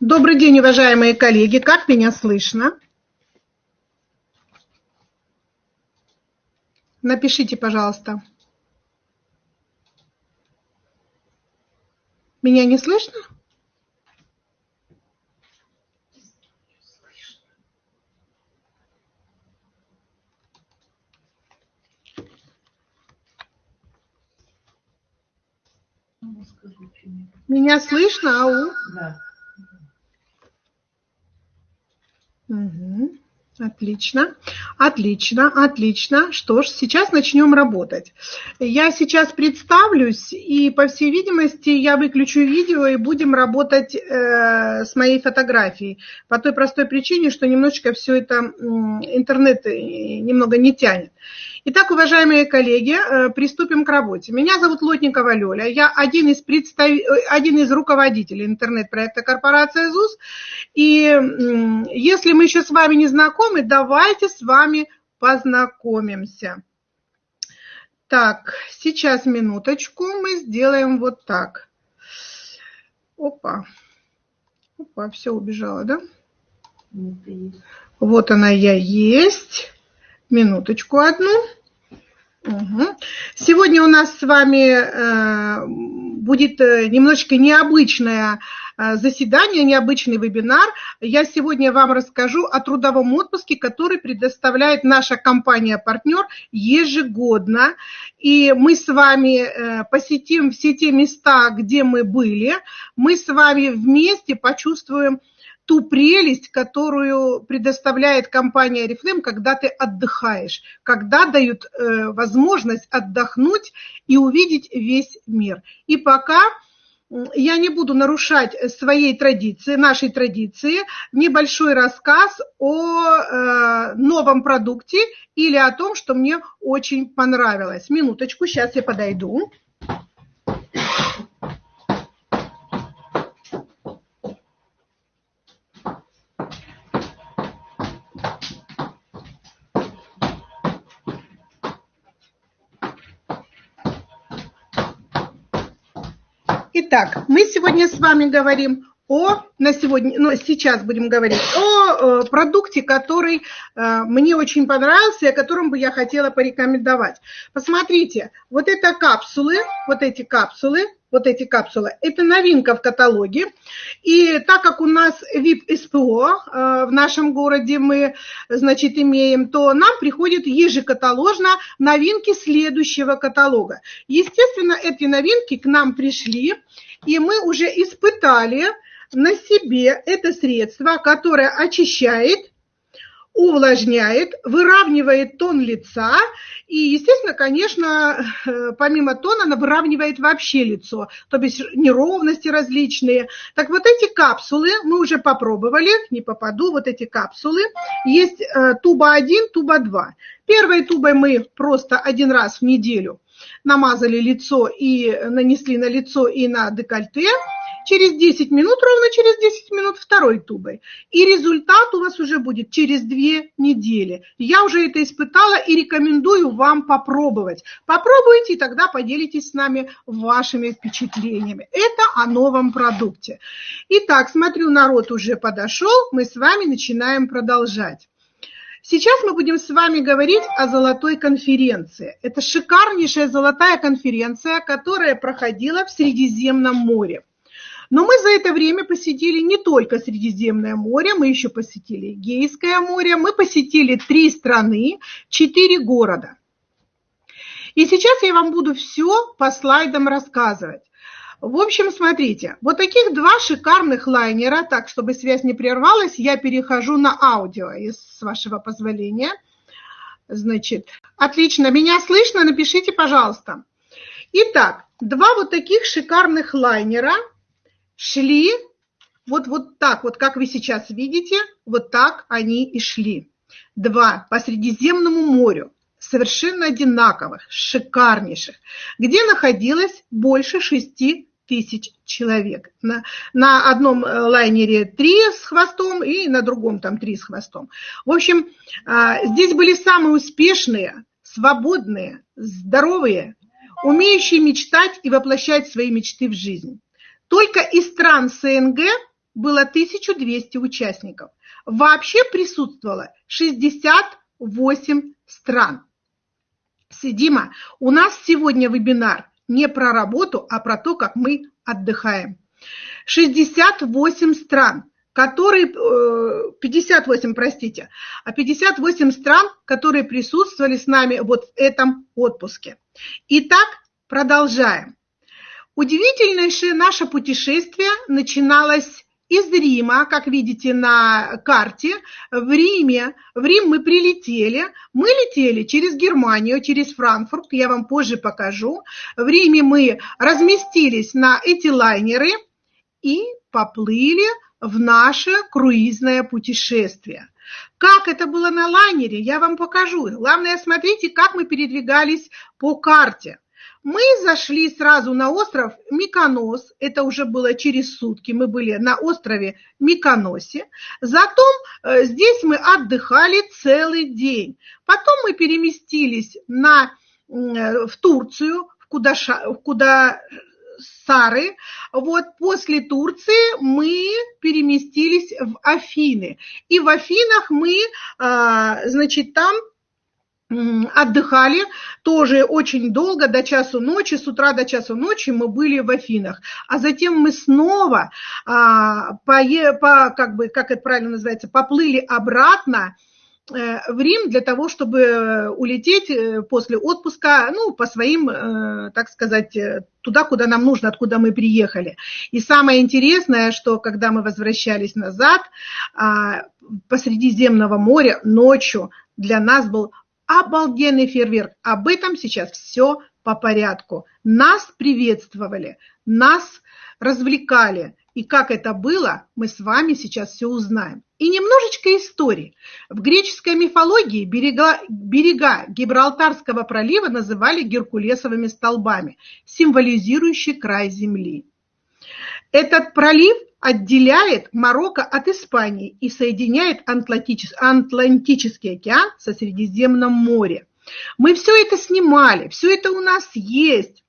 Добрый день, уважаемые коллеги. Как меня слышно? Напишите, пожалуйста. Меня не слышно? Меня слышно, ау? Да. Отлично, отлично, отлично. Что ж, сейчас начнем работать. Я сейчас представлюсь, и, по всей видимости, я выключу видео и будем работать э, с моей фотографией. По той простой причине, что немножечко все это интернет э, немного не тянет. Итак, уважаемые коллеги, э, приступим к работе. Меня зовут Лотникова Лёля, я один из, представ... Э, один из руководителей интернет-проекта корпорации ЗУС. И если мы еще с вами не знакомы, давайте с вами познакомимся. Так, сейчас минуточку, мы сделаем вот так. Опа, опа, все убежало, да? Вот она я есть. Минуточку одну. Угу. Сегодня у нас с вами э, будет э, немножечко необычное э, заседание, необычный вебинар. Я сегодня вам расскажу о трудовом отпуске, который предоставляет наша компания-партнер ежегодно. И мы с вами посетим все те места, где мы были. Мы с вами вместе почувствуем ту прелесть, которую предоставляет компания Oriflame, когда ты отдыхаешь, когда дают э, возможность отдохнуть и увидеть весь мир. И пока я не буду нарушать своей традиции, нашей традиции, небольшой рассказ о э, новом продукте или о том, что мне очень понравилось. Минуточку, сейчас я подойду. Итак, мы сегодня с вами говорим о, на сегодня, ну, сейчас будем говорить о э, продукте, который э, мне очень понравился, о котором бы я хотела порекомендовать. Посмотрите, вот это капсулы, вот эти капсулы, вот эти капсулы, это новинка в каталоге. И так как у нас VIP СПО э, в нашем городе мы, значит, имеем, то нам приходят ежекаталожно новинки следующего каталога. Естественно, эти новинки к нам пришли, и мы уже испытали на себе это средство, которое очищает, увлажняет, выравнивает тон лица и, естественно, конечно, э, помимо тона, она выравнивает вообще лицо, то есть неровности различные. Так вот эти капсулы мы уже попробовали, не попаду, вот эти капсулы. Есть э, туба 1, туба 2. Первой тубой мы просто один раз в неделю намазали лицо и нанесли на лицо и на декольте – через 10 минут, ровно через 10 минут второй тубой. И результат у вас уже будет через 2 недели. Я уже это испытала и рекомендую вам попробовать. Попробуйте, и тогда поделитесь с нами вашими впечатлениями. Это о новом продукте. Итак, смотрю, народ уже подошел, мы с вами начинаем продолжать. Сейчас мы будем с вами говорить о золотой конференции. Это шикарнейшая золотая конференция, которая проходила в Средиземном море. Но мы за это время посетили не только Средиземное море, мы еще посетили Гейское море, мы посетили три страны, четыре города. И сейчас я вам буду все по слайдам рассказывать. В общем, смотрите, вот таких два шикарных лайнера, так, чтобы связь не прервалась, я перехожу на аудио, с вашего позволения. Значит, отлично, меня слышно? Напишите, пожалуйста. Итак, два вот таких шикарных лайнера – шли вот, вот так, вот как вы сейчас видите, вот так они и шли. Два по Средиземному морю, совершенно одинаковых, шикарнейших, где находилось больше шести тысяч человек. На, на одном э, лайнере три с хвостом и на другом там три с хвостом. В общем, а, здесь были самые успешные, свободные, здоровые, умеющие мечтать и воплощать свои мечты в жизнь. Только из стран СНГ было 1200 участников. Вообще присутствовало 68 стран. Сидима, у нас сегодня вебинар не про работу, а про то, как мы отдыхаем. 68 стран, которые, 58, э, простите, а 58 стран, которые присутствовали с нами вот в этом отпуске. Итак, продолжаем. Удивительнейшее наше путешествие начиналось из Рима, как видите на карте, в Риме. В Рим мы прилетели. Мы летели через Германию, через Франкфурт, я вам позже покажу. В Риме мы разместились на эти лайнеры и поплыли в наше круизное путешествие. Как это было на лайнере, я вам покажу. Главное, смотрите, как мы передвигались по карте. Мы зашли сразу на остров Миконос, это уже было через сутки, мы были на острове Миконосе. Затем э, здесь мы отдыхали целый день. Потом мы переместились на, э, в Турцию, в Кудаша, в Куда, Сары. Вот после Турции мы переместились в Афины. И в Афинах мы, а, значит, там отдыхали тоже очень долго, до часу ночи, с утра до часу ночи мы были в Афинах. А затем мы снова, а, по, по, как, бы, как это правильно называется, поплыли обратно Э, в Рим для того, чтобы улететь э, после отпуска, ну, по своим, э, так сказать, туда, куда нам нужно, откуда мы приехали. И самое интересное, что когда мы возвращались назад, а, посреди земного моря ночью для нас был обалденный фейерверк. Об этом сейчас все по порядку. Нас приветствовали, нас развлекали. И как это было, мы с вами сейчас все узнаем. И немножечко истории. В греческой мифологии берега, берега Гибралтарского пролива называли геркулесовыми столбами, символизирующие край земли. Этот пролив отделяет Марокко от Испании и соединяет Атлантический океан со Средиземным морем. Мы все это снимали, все это у нас есть.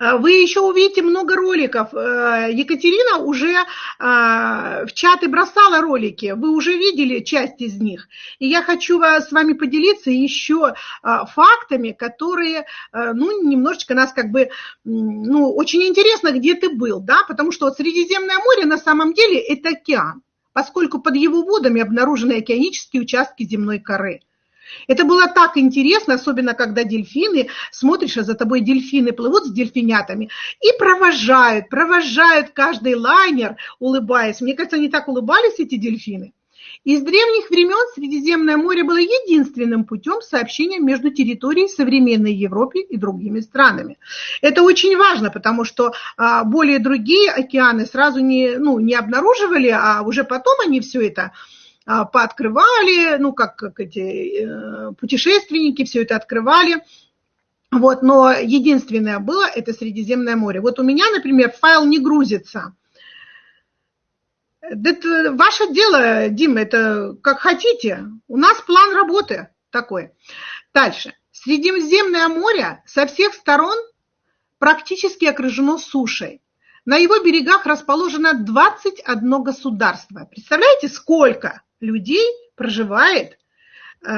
Э, вы еще увидите много роликов. Э, Екатерина уже э, в чаты бросала ролики. Вы уже видели часть из них. И я хочу с вами поделиться еще фактами, которые, ну, немножечко нас как бы, ну, очень интересно, где ты был, да, потому что Средиземное море на самом деле это океан, поскольку под его водами обнаружены океанические участки земной коры. Это было так интересно, особенно когда дельфины, смотришь, а за тобой дельфины плывут с дельфинятами и провожают, провожают каждый лайнер, улыбаясь. Мне кажется, они так улыбались, эти дельфины. Из древних времен Средиземное море было единственным путем сообщения между территорией современной Европы и другими странами. Это очень важно, потому что а, более другие океаны сразу не, ну, не обнаруживали, а уже потом они все это а, пооткрывали, ну, как, как эти э, путешественники все это открывали. Вот, но единственное было – это Средиземное море. Вот у меня, например, файл не грузится. Это ваше дело, Дима, это как хотите. У нас план работы такой. Дальше. Средиземное море со всех сторон практически окружено сушей. На его берегах расположено 21 государство. Представляете, сколько? Людей проживает э,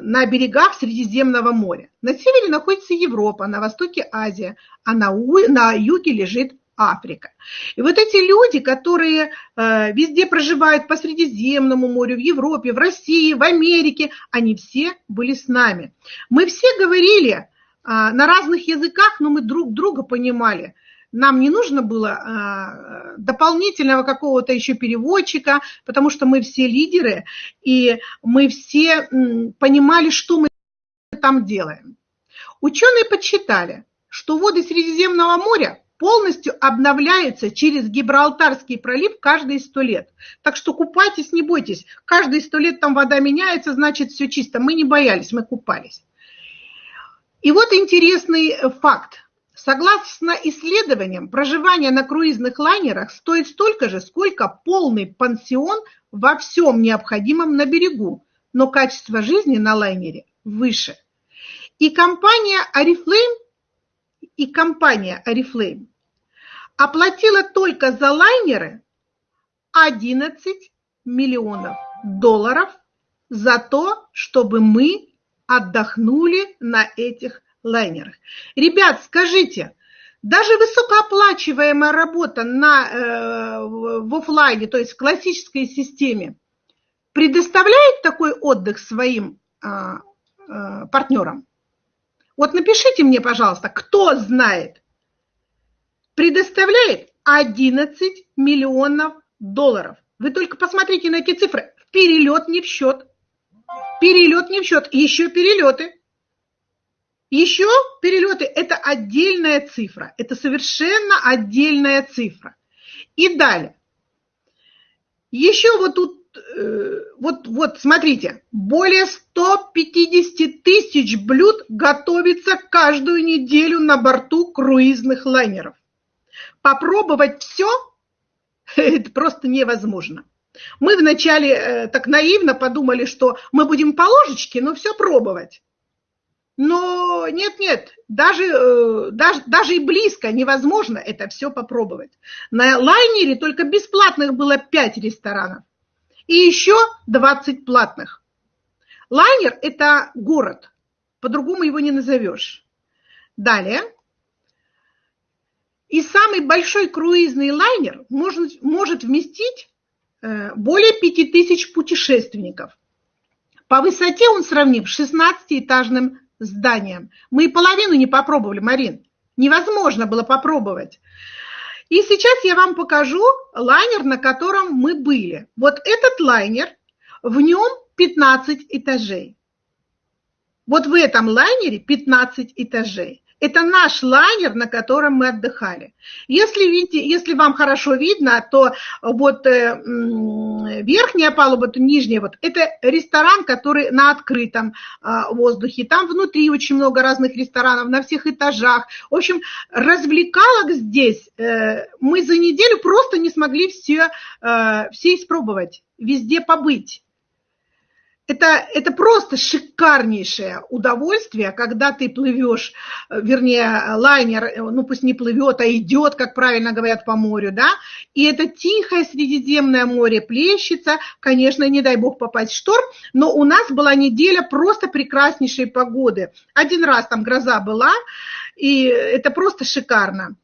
на берегах Средиземного моря. На севере находится Европа, на востоке Азия, а на, на юге лежит Африка. И вот эти люди, которые э, везде проживают по Средиземному морю, в Европе, в России, в Америке, они все были с нами. Мы все говорили э, на разных языках, но мы друг друга понимали. Нам не нужно было а, дополнительного какого-то еще переводчика, потому что мы все лидеры, и мы все понимали, что мы там делаем. Ученые подсчитали, что воды Средиземного моря полностью обновляются через Гибралтарский пролив каждые сто лет. Так что купайтесь, не бойтесь. Каждые сто лет там вода меняется, значит все чисто. Мы не боялись, мы купались. И вот интересный факт. Согласно исследованиям, проживание на круизных лайнерах стоит столько же, сколько полный пансион во всем необходимом на берегу, но качество жизни на лайнере выше. И компания Oriflame, и компания Oriflame оплатила только за лайнеры 11 миллионов долларов за то, чтобы мы отдохнули на этих лайнерах. Ребят, скажите, даже высокооплачиваемая работа на, э, в офлайне, то есть в классической системе, предоставляет такой отдых своим э, э, партнерам? Вот напишите мне, пожалуйста, кто знает, предоставляет 11 миллионов долларов. Вы только посмотрите на эти цифры. Перелет не в счет. Перелет не в счет. Еще перелеты. Еще перелеты – это отдельная цифра. Это совершенно отдельная цифра. И далее. Еще вот тут, э, вот, вот смотрите, более 150 тысяч блюд готовится каждую неделю на борту круизных лайнеров. Попробовать все – это просто невозможно. Мы вначале э, так наивно подумали, что мы будем по ложечке, но все пробовать. Но нет-нет, даже, э, даже, даже и близко невозможно это все попробовать. На лайнере только бесплатных было 5 ресторанов и еще 20 платных. Лайнер – это город, по-другому его не назовешь. Далее. И самый большой круизный лайнер может, может вместить э, более 5000 путешественников. По высоте он сравним с 16-этажным зданием. Мы и половину не попробовали, Марин. Невозможно было попробовать. И сейчас я вам покажу лайнер, на котором мы были. Вот этот лайнер, в нем 15 этажей. Вот в этом лайнере 15 этажей. Это наш лайнер, на котором мы отдыхали. Если, видите, если вам хорошо видно, то вот э, верхняя палуба, то нижняя, вот, это ресторан, который на открытом э, воздухе. Там внутри очень много разных ресторанов на всех этажах. В общем, развлекалок здесь э, мы за неделю просто не смогли все, э, все испробовать, везде побыть это, это просто шикарнейшее удовольствие, когда ты плывешь, э, вернее, лайнер, э, ну пусть не плывет, а идет, как правильно говорят, по морю, да, и это тихое Средиземное море плещется, конечно, не дай бог попасть в шторм, но у нас была неделя просто прекраснейшей погоды. Один раз там гроза была, и это просто шикарно.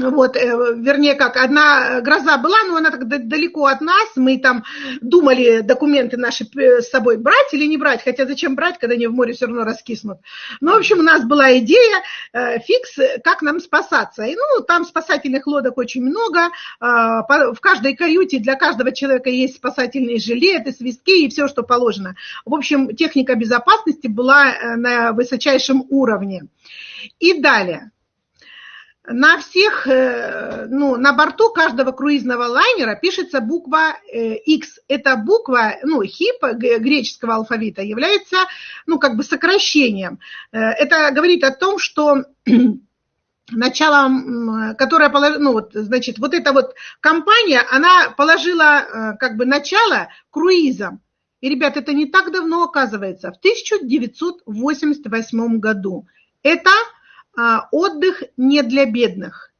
Вот, э, вернее, как, одна гроза была, но она так далеко от нас, мы там думали документы наши с собой брать или не брать, хотя зачем брать, когда они в море все равно раскиснут. Ну, в общем, у нас была идея, э, фикс, как нам спасаться. И, ну, там спасательных лодок очень много, а, в каждой каюте для каждого человека есть спасательные жилеты, свистки и все, что положено. В общем, техника безопасности была э, на высочайшем уровне. И далее на всех, э, ну, на борту каждого круизного лайнера пишется буква X. Э, Эта буква, ну, хип греческого алфавита является, ну, как бы сокращением. Э, это говорит о том, что начало, которая положила, ну вот, значит, вот эта вот компания, она положила как бы начало круизам. И, ребят, это не так давно оказывается, в 1988 году. Это а, отдых не для бедных.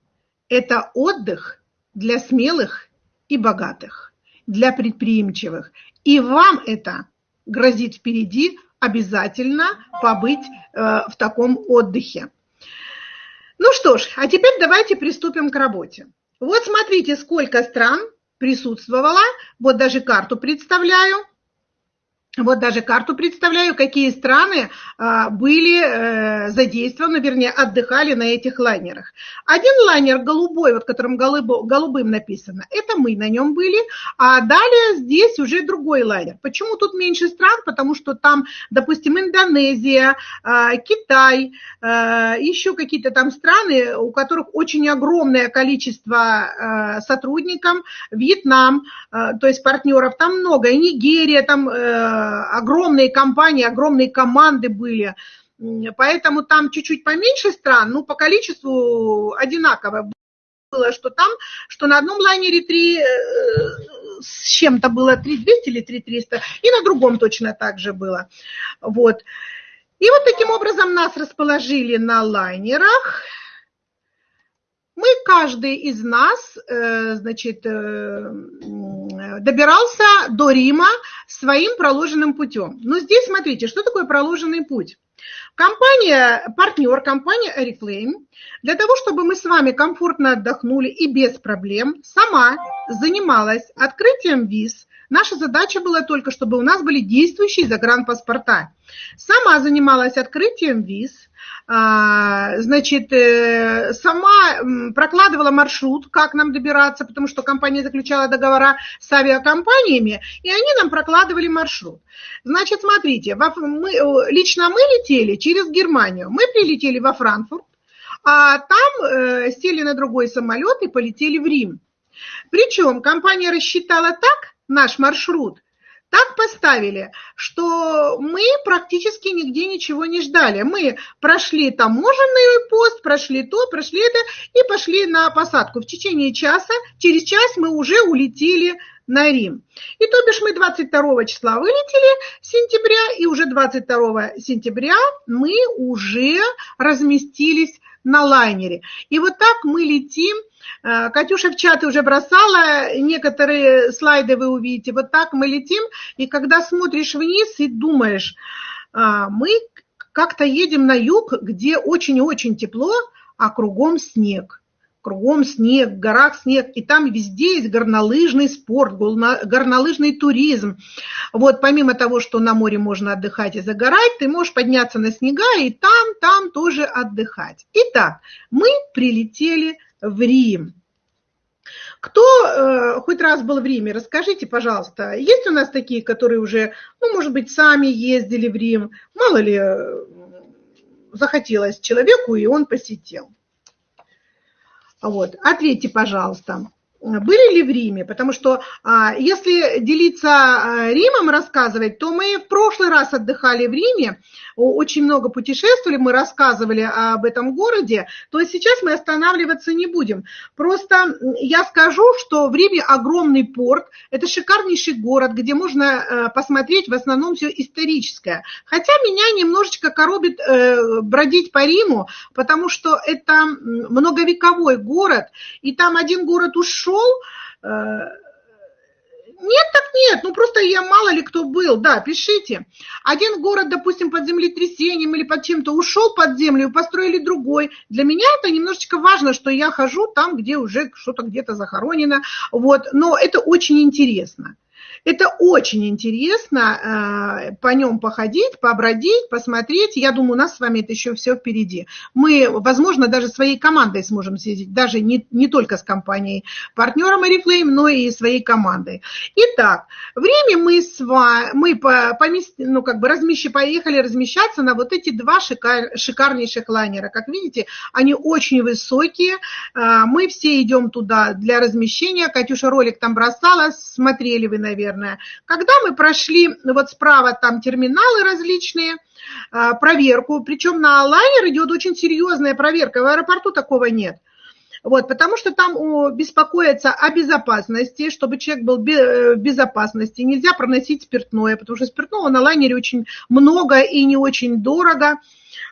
Это отдых для смелых и богатых, для предприимчивых. И вам это грозит впереди обязательно побыть э, в таком отдыхе. Ну что ж, а теперь давайте приступим к работе. Вот смотрите, сколько стран присутствовало. Вот даже карту представляю. Вот даже карту представляю, какие страны а, были э, задействованы, вернее, отдыхали на этих лайнерах. Один лайнер голубой, вот которым голубым написано, это мы на нем были, а далее здесь уже другой лайнер. Почему тут меньше стран? Потому что там, допустим, Индонезия, а, Китай, а, еще какие-то там страны, у которых очень огромное количество сотрудников, Вьетнам, то есть партнеров, там много, и Нигерия, там э, огромные компании, огромные команды были. Поэтому там чуть-чуть поменьше стран, но по количеству одинаково было, что там, что на одном лайнере 3 э, с чем-то было 3200 или 3300, и на другом точно так же было. Вот. И вот таким образом нас расположили на лайнерах. Мы, каждый из нас, э, значит, э, добирался до Рима своим проложенным путем. Но здесь смотрите, что такое проложенный путь. Компания, партнер, компания Oriflame, для того, чтобы мы с вами комфортно отдохнули и без проблем, сама занималась открытием виз. Наша задача была только, чтобы у нас были действующие загранпаспорта. Сама занималась открытием виз, а, значит, э, сама прокладывала маршрут, как нам добираться, потому что компания заключала договора с авиакомпаниями, и они нам прокладывали маршрут. Значит, смотрите, мы, лично мы летели через Германию, мы прилетели во Франкфурт, а там э, сели на другой самолет и полетели в Рим. Причем компания рассчитала так наш маршрут, так поставили, что мы практически нигде ничего не ждали. Мы прошли таможенный пост, прошли то, прошли это и пошли на посадку. В течение часа, через час мы уже улетели на Рим. И то бишь мы 22 числа вылетели сентября, и уже 22 сентября мы уже разместились на лайнере. И вот так мы летим. Э, Катюша в чаты уже бросала, некоторые слайды вы увидите. Вот так мы летим, и когда смотришь вниз и думаешь, «А, мы как-то едем на юг, где очень-очень тепло, а кругом снег кругом снег, в горах снег, и там везде есть горнолыжный спорт, горнолыжный туризм. Вот помимо того, что на море можно отдыхать и загорать, ты можешь подняться на снега и там, там тоже отдыхать. Итак, мы прилетели в Рим. Кто э, хоть раз был в Риме, расскажите, пожалуйста, есть у нас такие, которые уже, ну, может быть, сами ездили в Рим, мало ли, э, захотелось человеку, и он посетил. Вот. Ответьте, пожалуйста, были ли в Риме? Потому что а, если делиться а, Римом, рассказывать, то мы в прошлый раз отдыхали в Риме, очень много путешествовали, мы рассказывали об этом городе, то сейчас мы останавливаться не будем. Просто я скажу, что в Риме огромный порт, это шикарнейший город, где можно э, посмотреть в основном все историческое. Хотя меня немножечко коробит э, бродить по Риму, потому что это многовековой город, и там один город ушел, э, нет, так нет, ну просто я мало ли кто был, да, пишите. Один город, допустим, под землетрясением или под чем-то ушел под землю, построили другой. Для меня это немножечко важно, что я хожу там, где уже что-то где-то захоронено, вот, но это очень интересно. Это очень интересно э, по нем походить, побродить, посмотреть. Я думаю, у нас с вами это еще все впереди. Мы, возможно, даже своей командой сможем съездить, даже не, не только с компанией партнером Oriflame, но и своей командой. Итак, время мы с вами, мы по, помест, ну, как бы размещи, поехали размещаться на вот эти два шикар, шикарнейших лайнера. Как видите, они очень высокие. Э, мы все идем туда для размещения. Катюша ролик там бросала, смотрели вы, наверное наверное. Когда мы прошли, вот справа там терминалы различные, а, проверку, причем на лайнер идет очень серьезная проверка, в аэропорту такого нет. Вот, потому что там беспокоятся о безопасности, чтобы человек был э, в безопасности. Нельзя проносить спиртное, потому что спиртного на лайнере очень много и не очень дорого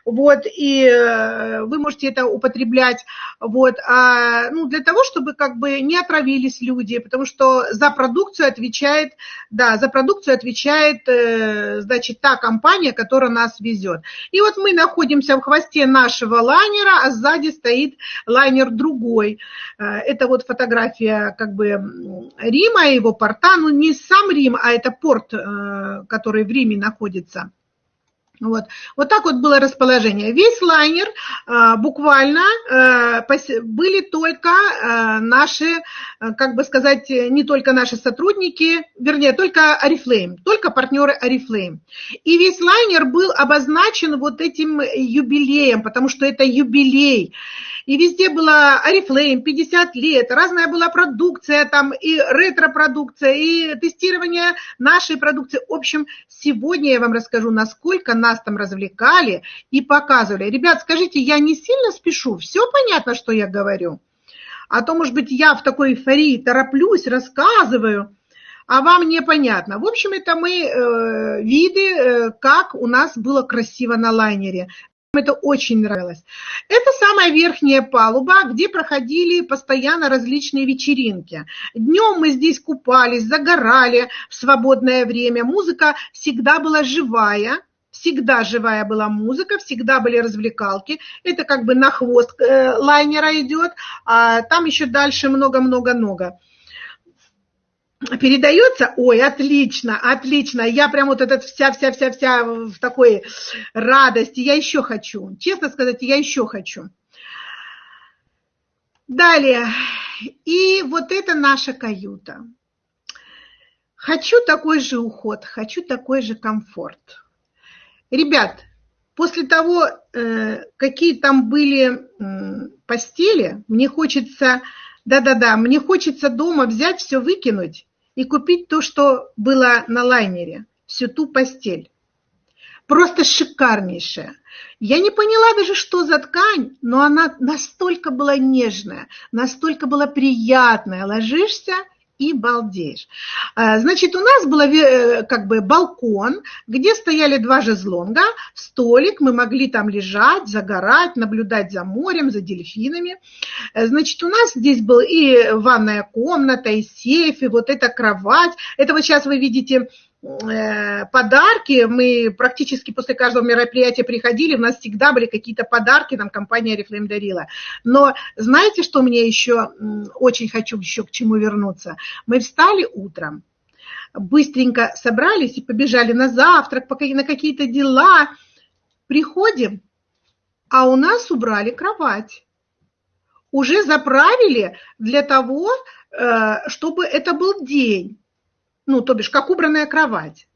вот, и э, вы можете это употреблять, вот, а, ну, для того, чтобы как бы не отравились люди, потому что за продукцию отвечает, да, за продукцию отвечает, э, значит, та компания, которая нас везет. И вот мы находимся в хвосте нашего лайнера, а сзади стоит лайнер другой. Э, это вот фотография как бы Рима, его порта, ну, не сам Рим, а это порт, который в Риме находится. Вот. вот так вот было расположение. Весь лайнер а, буквально а, были только а, наши, а, как бы сказать, не только наши сотрудники, вернее, только Oriflame, только партнеры Oriflame. И весь лайнер был обозначен вот этим юбилеем, потому что это юбилей и везде была Oriflame, 50 лет, разная была продукция, там и ретро-продукция, и тестирование нашей продукции. В общем, сегодня я вам расскажу, насколько нас там развлекали и показывали. Ребят, скажите, я не сильно спешу? Все понятно, что я говорю? А то, может быть, я в такой эйфории тороплюсь, рассказываю, а вам непонятно. В общем, это мы э, виды, э, как у нас было красиво на лайнере. Это очень нравилось. Это самая верхняя палуба, где проходили постоянно различные вечеринки. Днем мы здесь купались, загорали в свободное время. Музыка всегда была живая, всегда живая была музыка, всегда были развлекалки. Это как бы на хвост э, лайнера идет, а там еще дальше много-много-много передается, ой, отлично, отлично, я прям вот этот вся-вся-вся-вся в такой радости, я еще хочу, честно сказать, я еще хочу. Далее, и вот это наша каюта. Хочу такой же уход, хочу такой же комфорт. Ребят, после того, э, какие там были постели, мне хочется, да-да-да, мне хочется дома взять все, выкинуть и купить то, что было на лайнере, всю ту постель. Просто шикарнейшая. Я не поняла даже, что за ткань, но она настолько была нежная, настолько была приятная. Ложишься – и балдеешь. А, значит, у нас был э, как бы балкон, где стояли два жезлонга, столик, мы могли там лежать, загорать, наблюдать за морем, за дельфинами. Э, значит, у нас здесь был и ванная комната, и сейф, и вот эта кровать. Это вот сейчас вы видите подарки. Мы практически после каждого мероприятия приходили, у нас всегда были какие-то подарки, нам компания Oriflame дарила. Но знаете, что мне еще очень хочу еще к чему вернуться? Мы встали утром, быстренько собрались и побежали на завтрак, на какие-то дела. Приходим, а у нас убрали кровать. Уже заправили для того, э, чтобы это был день ну, то бишь, как убранная кровать.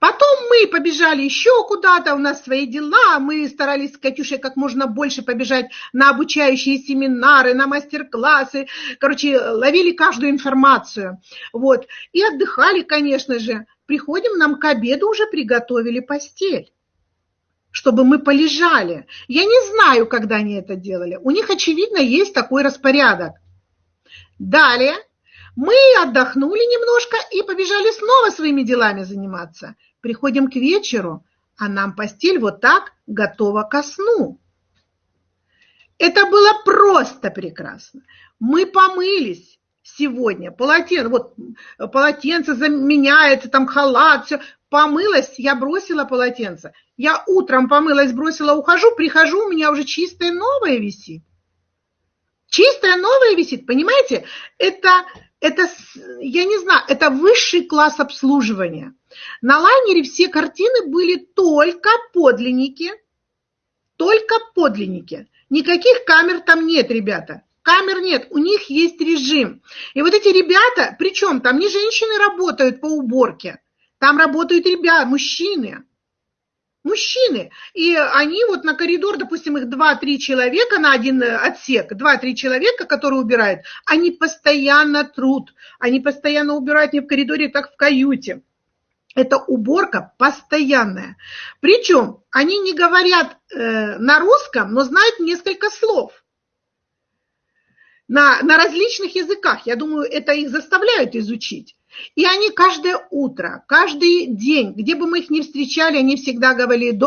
Потом мы побежали еще куда-то, у нас свои дела, мы старались с Катюшей как можно больше побежать на обучающие семинары, на мастер-классы, короче, ловили каждую информацию, вот, и отдыхали, конечно же. Приходим, нам к обеду уже приготовили постель чтобы мы полежали. Я не знаю, когда они это делали. У них, очевидно, есть такой распорядок. Далее мы отдохнули немножко и побежали снова своими делами заниматься. Приходим к вечеру, а нам постель вот так готова ко сну. Это было просто прекрасно. Мы помылись сегодня, полотенце, вот полотенце заменяется, там халат, все. Помылась, я бросила полотенце. Я утром помылась, бросила, ухожу, прихожу, у меня уже чистое новое висит. Чистое новое висит, понимаете? Это это, я не знаю, это высший класс обслуживания. На лайнере все картины были только подлинники, только подлинники. Никаких камер там нет, ребята. Камер нет, у них есть режим. И вот эти ребята, причем там не женщины работают по уборке, там работают ребята, мужчины мужчины. И они вот на коридор, допустим, их 2-3 человека на один э, отсек, 2-3 человека, которые убирают, они постоянно труд, они постоянно убирают не в коридоре, так в каюте. Это уборка постоянная. Причем они не говорят э, на русском, но знают несколько слов на, на различных языках. Я думаю, это их заставляют изучить. И они каждое утро, каждый день, где бы мы их ни встречали, они всегда говорили,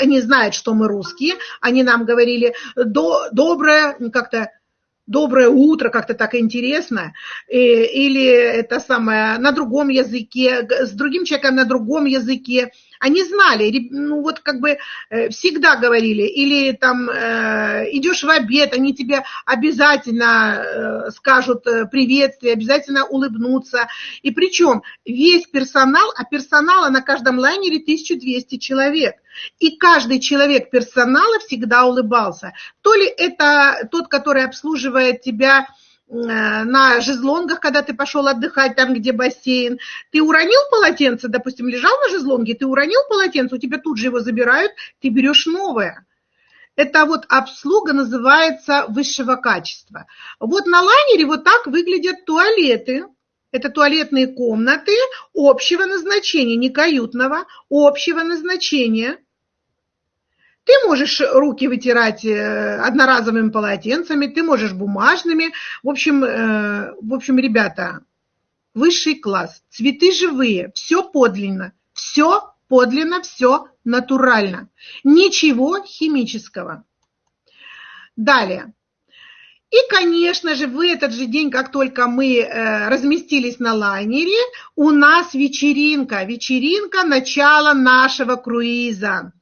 они знают, что мы русские, они нам говорили до, доброе, как-то доброе утро, как-то так интересно, или это самое на другом языке, с другим человеком на другом языке. Они знали, ну вот как бы э, всегда говорили, или там э, идешь в обед, они тебе обязательно э, скажут приветствие, обязательно улыбнутся. И причем весь персонал, а персонала на каждом лайнере 1200 человек. И каждый человек персонала всегда улыбался. То ли это тот, который обслуживает тебя на жезлонгах, когда ты пошел отдыхать там, где бассейн, ты уронил полотенце, допустим, лежал на жезлонге, ты уронил полотенце, у тебя тут же его забирают, ты берешь новое. Это вот обслуга называется высшего качества. Вот на лайнере вот так выглядят туалеты. Это туалетные комнаты общего назначения, не каютного, общего назначения – ты можешь руки вытирать э, одноразовыми полотенцами, ты можешь бумажными. В общем, э, в общем, ребята, высший класс, цветы живые, все подлинно, все подлинно все натурально. Ничего химического. Далее. И, конечно же, в этот же день, как только мы э, разместились на лайнере, у нас вечеринка. Вечеринка начала нашего круиза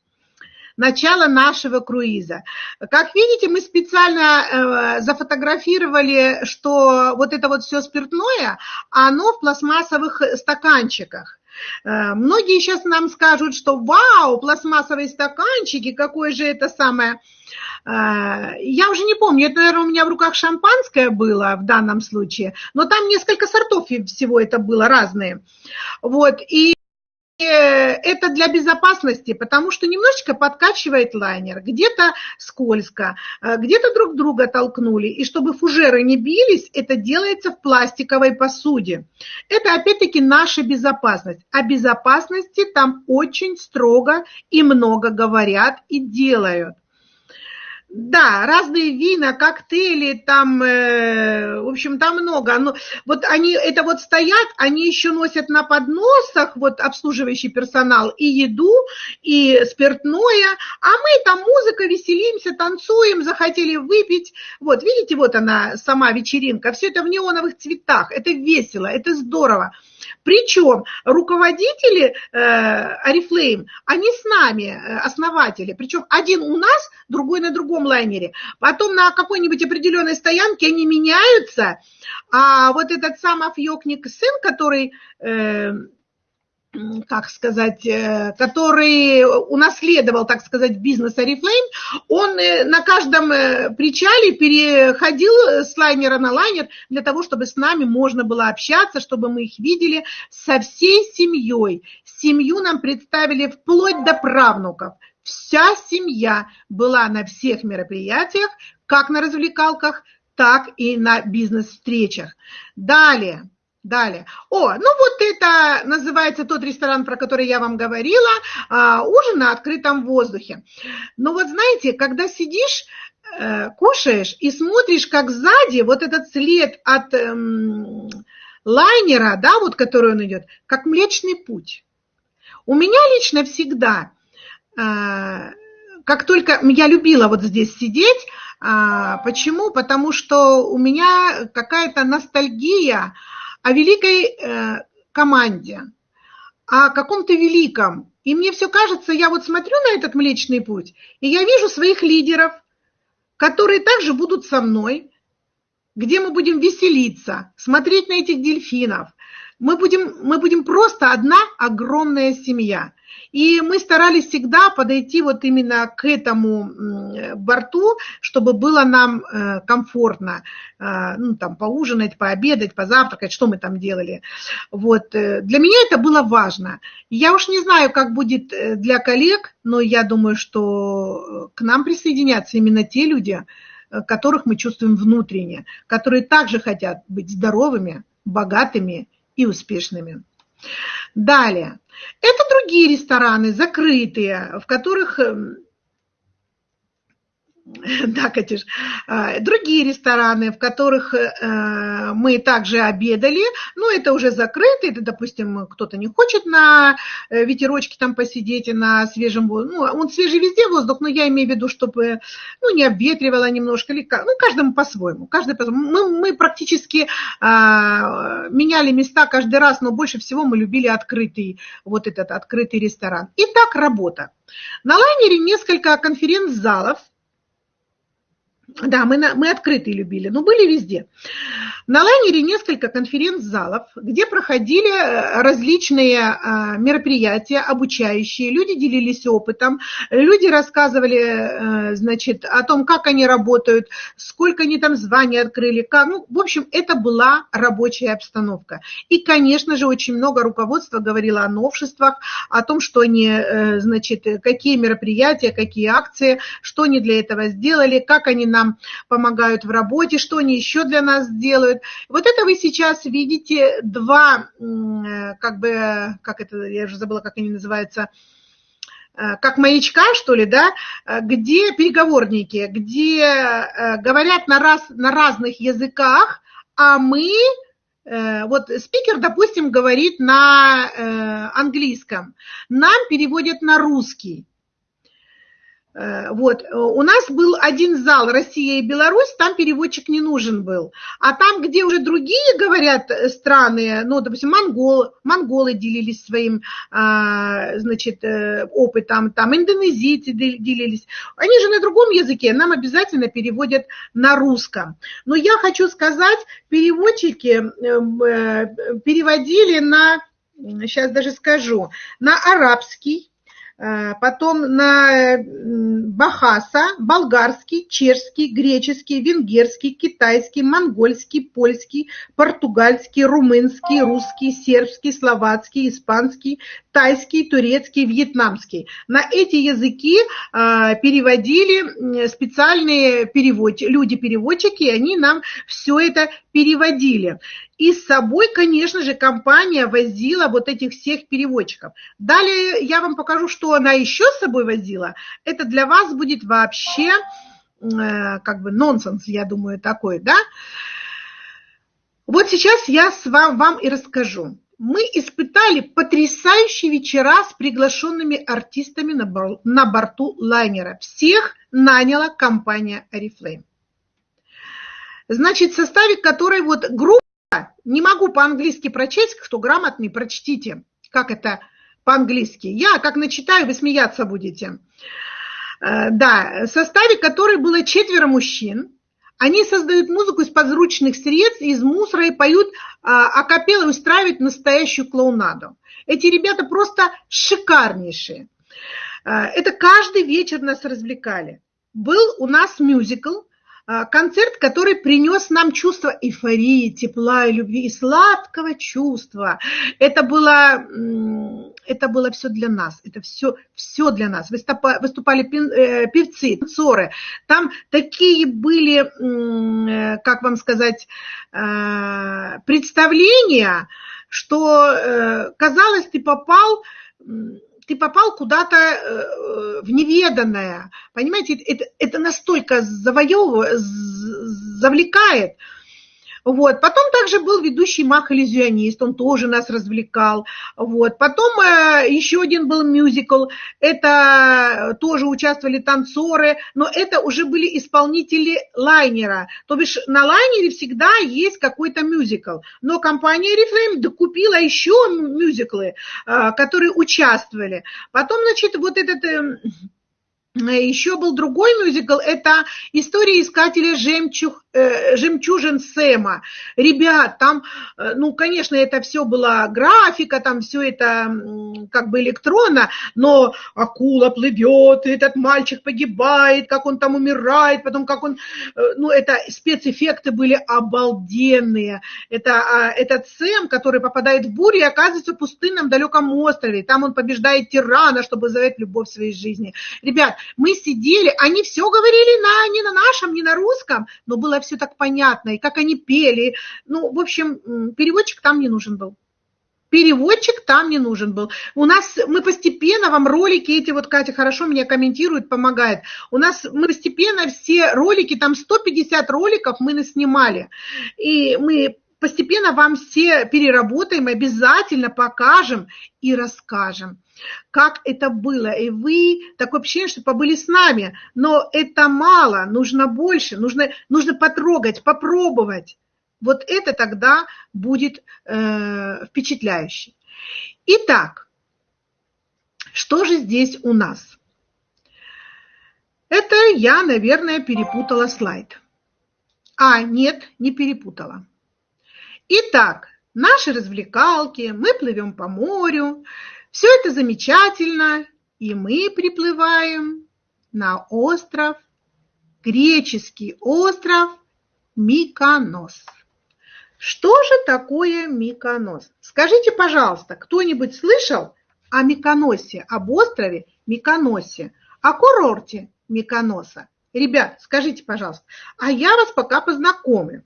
начало нашего круиза. Как видите, мы специально э, зафотографировали, что вот это вот все спиртное, оно в пластмассовых стаканчиках. Э, многие сейчас нам скажут, что вау, пластмассовые стаканчики, какое же это самое... Э, я уже не помню, это, наверное, у меня в руках шампанское было в данном случае, но там несколько сортов всего это было разные. Вот, и это для безопасности, потому что немножечко подкачивает лайнер, где-то скользко, э, где-то друг друга толкнули. И чтобы фужеры не бились, это делается в пластиковой посуде. Это опять-таки наша безопасность. О безопасности там очень строго и много говорят и делают. Да, разные вина, коктейли, там, э, в общем, там много. Но вот они, это вот стоят, они еще носят на подносах, вот обслуживающий персонал, и еду, и спиртное, а мы там музыка, веселимся, танцуем, захотели выпить. Вот, видите, вот она, сама вечеринка, все это в неоновых цветах, это весело, это здорово. Причем руководители э, Oriflame, они с нами, э, основатели, причем один у нас, другой на другом лайнере. Потом на какой-нибудь определенной стоянке они меняются, а вот этот сам Афьёкник сын, который... Э, как сказать, э, который унаследовал, так сказать, бизнес Oriflame, он э, на каждом э, причале переходил с лайнера на лайнер для того, чтобы с нами можно было общаться, чтобы мы их видели со всей семьей. Семью нам представили вплоть до правнуков. Вся семья была на всех мероприятиях, как на развлекалках, так и на бизнес-встречах. Далее. Далее. О, ну вот это называется тот ресторан, про который я вам говорила, а, ужин на открытом воздухе. Но вот знаете, когда сидишь, э, кушаешь и смотришь, как сзади вот этот след от эм, лайнера, да, вот который он идет, как Млечный Путь. У меня лично всегда, э, как только я любила вот здесь сидеть, э, почему? Потому что у меня какая-то ностальгия, о великой э, команде, о каком-то великом. И мне все кажется, я вот смотрю на этот Млечный Путь, и я вижу своих лидеров, которые также будут со мной, где мы будем веселиться, смотреть на этих дельфинов. Мы будем, мы будем просто одна огромная семья. И мы старались всегда подойти вот именно к этому борту, чтобы было нам э, комфортно, э, ну, там, поужинать, пообедать, позавтракать, что мы там делали. Вот. Э, для меня это было важно. Я уж не знаю, как будет для коллег, но я думаю, что к нам присоединятся именно те люди, которых мы чувствуем внутренне, которые также хотят быть здоровыми, богатыми и успешными. Далее. Это другие рестораны, закрытые, в которых эм, Да, Катюш. А, другие рестораны, в которых э, мы также обедали, ну, это уже закрыто, это, допустим, кто-то не хочет на э, ветерочке там посидеть, на свежем воздухе. Ну, он свежий везде воздух, но я имею в виду, чтобы, ну, не обветривало немножко, или ну, каждому по-своему. Каждый по мы, мы практически а, меняли места каждый раз, но больше всего мы любили открытый, вот этот открытый ресторан. Итак, работа. На лайнере несколько конференц-залов, да, мы, мы открытые любили, но были везде. На лайнере несколько конференц-залов, где проходили э, различные а, мероприятия обучающие, люди делились опытом, люди рассказывали, э, значит, о том, как они работают, сколько они там званий открыли, как, ну, в общем, это была рабочая обстановка. И, конечно же, очень много руководства говорило о новшествах, о том, что они, э, значит, какие мероприятия, какие акции, что они для этого сделали, как они нам помогают в работе, что они еще для нас делают. Вот это вы сейчас видите два, э, как бы, как это, я уже забыла, как они называются, э, как маячка, что ли, да, э, где переговорники, где говорят на, раз, на разных языках, а мы вот спикер, допустим, говорит на английском, нам переводят на русский. Э, вот, э, у нас был один зал Россия и Беларусь, там переводчик не нужен был. А там, где уже другие говорят э, страны, ну, допустим, монгол, монголы делились своим, а, значит, опытом, там индонезийцы делились. Они же на другом языке, нам обязательно переводят на русском. Но я хочу сказать, переводчики переводили на, сейчас даже скажу, на арабский, потом на бахаса, болгарский, чешский, греческий, венгерский, китайский, монгольский, польский, португальский, румынский, русский, сербский, словацкий, испанский, тайский, турецкий, вьетнамский. На эти языки э, переводили специальные переводчики, люди-переводчики, они нам все это переводили. И с собой, конечно же, компания возила вот этих всех переводчиков. Далее я вам покажу, что она еще с собой возила. Это для вас будет вообще э, как бы нонсенс, я думаю, такой, да? Вот сейчас я с вам, вам и расскажу. Мы испытали потрясающие вечера с приглашенными артистами на, на борту лайнера. Всех наняла компания Oriflame. Значит, в составе которой вот группа не могу по-английски прочесть, кто грамотный, прочтите, как это по-английски. Я, как начитаю, вы смеяться будете. Э, да, в составе которой было четверо мужчин. Они создают музыку из подручных средств, из мусора и поют а, акапеллы, устраивают настоящую клоунаду. Эти ребята просто шикарнейшие. Э, это каждый вечер нас развлекали. Был у нас мюзикл – концерт, который принес нам чувство эйфории, тепла и любви, и сладкого чувства. Это было, это было все для нас, это все, все для нас. Выступали э, певцы, танцоры. Там такие были, э, как вам сказать, э, представления, что казалось, ты попал ты попал куда-то э, в неведанное. Понимаете, это, это настолько завоевывает, завлекает, вот. Потом также был ведущий мах-иллюзионист, он тоже нас развлекал. Вот. Потом э, еще один был мюзикл, это тоже участвовали танцоры, но это уже были исполнители лайнера. То бишь на лайнере всегда есть какой-то мюзикл. Но компания Reframe докупила еще мюзиклы, э, которые участвовали. Потом, значит, вот этот... Э, еще был другой мюзикл, это «История искателя жемчуг, э, жемчужин Сэма». Ребят, там, э, ну, конечно, это все была графика, там все это как бы электронно, но акула плывет, этот мальчик погибает, как он там умирает, потом как он... Э, ну, это спецэффекты были обалденные. Это а, этот Сэм, который попадает в бурю и оказывается в пустынном далеком острове. Там он побеждает тирана, чтобы завоевать любовь в своей жизни. Ребят, мы сидели, они все говорили на, не на нашем, не на русском, но было все так понятно, и как они пели. Ну, в общем, переводчик там не нужен был. Переводчик там не нужен был. У нас мы постепенно вам ролики эти, вот Катя хорошо меня комментирует, помогает. У нас мы постепенно все ролики, там 150 роликов мы наснимали. И мы постепенно вам все переработаем, обязательно покажем и расскажем как это было. И вы, такое ощущение, что побыли с нами. Но это мало, нужно больше, нужно, нужно потрогать, попробовать. Вот это тогда будет э, впечатляюще. Итак, что же здесь у нас? Это я, наверное, перепутала слайд. А, нет, не перепутала. Итак, наши развлекалки, мы плывем по морю, все это замечательно, и мы приплываем на остров, греческий остров Миконос. Что же такое Миконос? Скажите, пожалуйста, кто-нибудь слышал о Миконосе, об острове Миконосе, о курорте Миконоса? Ребят, скажите, пожалуйста, а я вас пока познакомлю.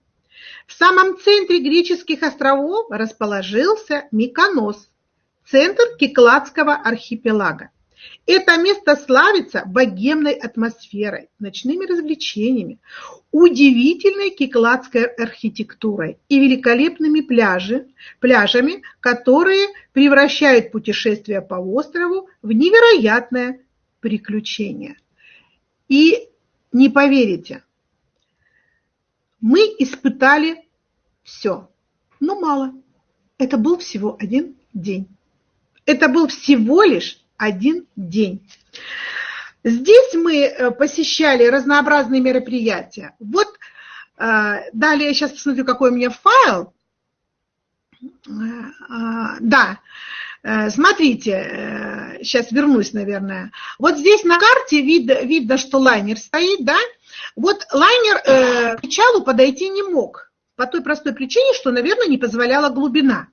В самом центре греческих островов расположился Миконос – центр Кикладского архипелага. Это место славится богемной атмосферой, ночными развлечениями, удивительной кикладской архитектурой и великолепными пляжи, пляжами, которые превращают путешествие по острову в невероятное приключение. И не поверите, мы испытали все, но мало. Это был всего один день. Это был всего лишь один день. Здесь мы э, посещали разнообразные мероприятия. Вот э, далее я сейчас посмотрю, какой у меня файл. Э, да, смотрите, сейчас вернусь, наверное. Вот здесь на карте видно, видно что лайнер стоит, да? Вот лайнер к причалу подойти не мог по той простой причине, что, наверное, не позволяла глубина.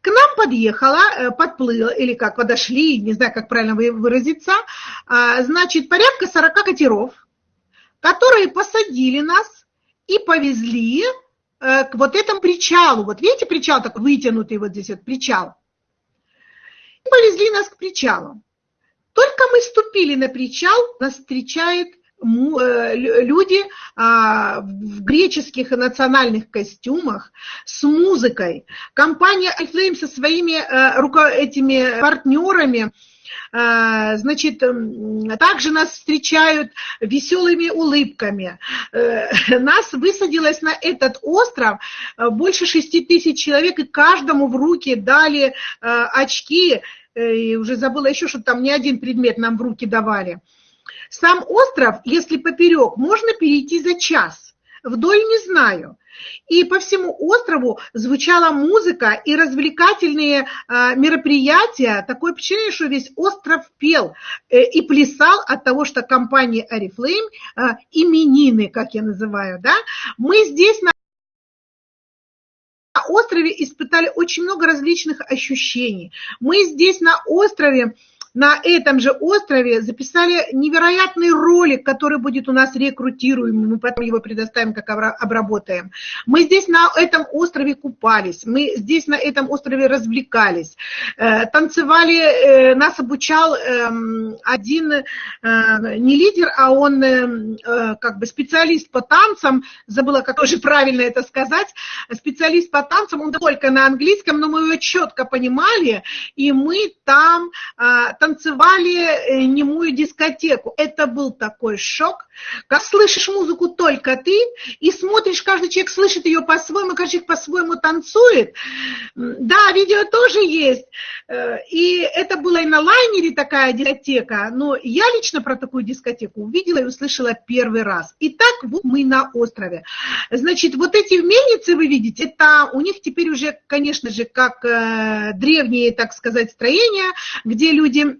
К нам подъехала, э, подплыла, или как, подошли, не знаю, как правильно выразиться, а, значит, порядка 40 катеров, которые посадили нас и повезли э, к вот этому причалу. Вот видите, причал такой вытянутый, вот здесь вот причал. И повезли нас к причалу. Только мы ступили на причал, нас встречает люди а, в греческих национальных костюмах с музыкой. Компания Alflame со своими э, этими партнерами э, значит, также нас встречают веселыми улыбками. Нас высадилось на этот остров больше 6 тысяч человек, и каждому в руки дали очки, и уже забыла еще, что там не один предмет нам в руки давали. Сам остров, если поперек, можно перейти за час. Вдоль не знаю. И по всему острову звучала музыка и развлекательные а, мероприятия. Такое впечатление, что весь остров пел э, и плясал от того, что компания Oriflame, а, именины, как я называю, да, мы здесь на острове испытали очень много различных ощущений. Мы здесь на острове на этом же острове записали невероятный ролик, который будет у нас рекрутируем, мы потом его предоставим, как обработаем. Мы здесь на этом острове купались, мы здесь на этом острове развлекались, э, танцевали, э, нас обучал эм, один э, не лидер, а он как бы специалист по танцам, забыла, как тоже правильно это сказать, специалист по танцам, он только на английском, но мы его четко понимали, и мы там танцевали э, немую дискотеку. Это был такой шок. Как слышишь музыку только ты, и смотришь, каждый человек слышит ее по-своему, каждый человек по-своему танцует. Да, видео тоже есть. Э, и это было и на лайнере такая дискотека, но я лично про такую дискотеку увидела и услышала первый раз. И так вот мы на острове. Значит, вот эти мельницы вы видите, это у них теперь уже, конечно же, как э, древние, так сказать, строения, где люди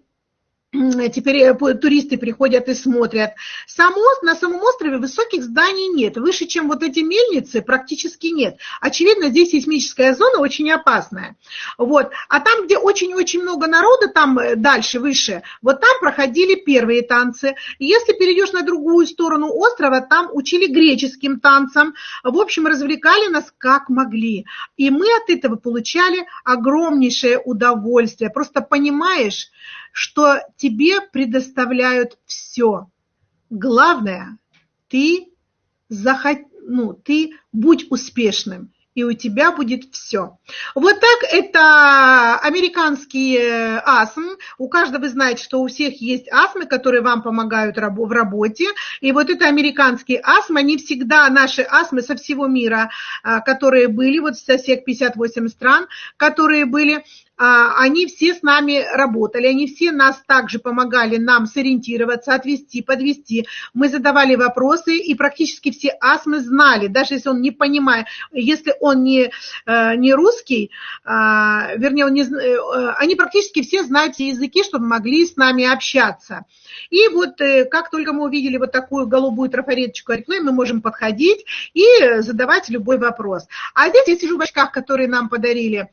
теперь э, туристы приходят и смотрят. Сам на самом острове высоких зданий нет. Выше, чем вот эти мельницы, практически нет. Очевидно, здесь сейсмическая зона очень опасная. Вот. А там, где очень-очень много народа, там э, дальше, выше, вот там проходили первые танцы. Если перейдешь на другую сторону острова, там учили греческим танцам. В общем, развлекали нас как могли. И мы от этого получали огромнейшее удовольствие. Просто понимаешь, что тебе предоставляют все. Главное, ты, захот... ну, ты будь успешным, и у тебя будет все. Вот так это американский э, астм. У каждого вы знаете, что у всех есть астмы, которые вам помогают в работе. И вот это американский астм, они всегда, наши астмы со всего мира, а, которые были, вот со всех 58 стран, которые были, они все с нами работали, они все нас также помогали нам сориентироваться, отвести, подвести. Мы задавали вопросы, и практически все астмы знали, даже если он не понимает, если он не, э, не русский, а, вернее, он не, э, они практически все знают все языки, чтобы могли с нами общаться. И вот э, как только мы увидели вот такую голубую трафареточку Арифлейм, мы можем подходить и задавать любой вопрос. А здесь я сижу в очках, которые нам подарили.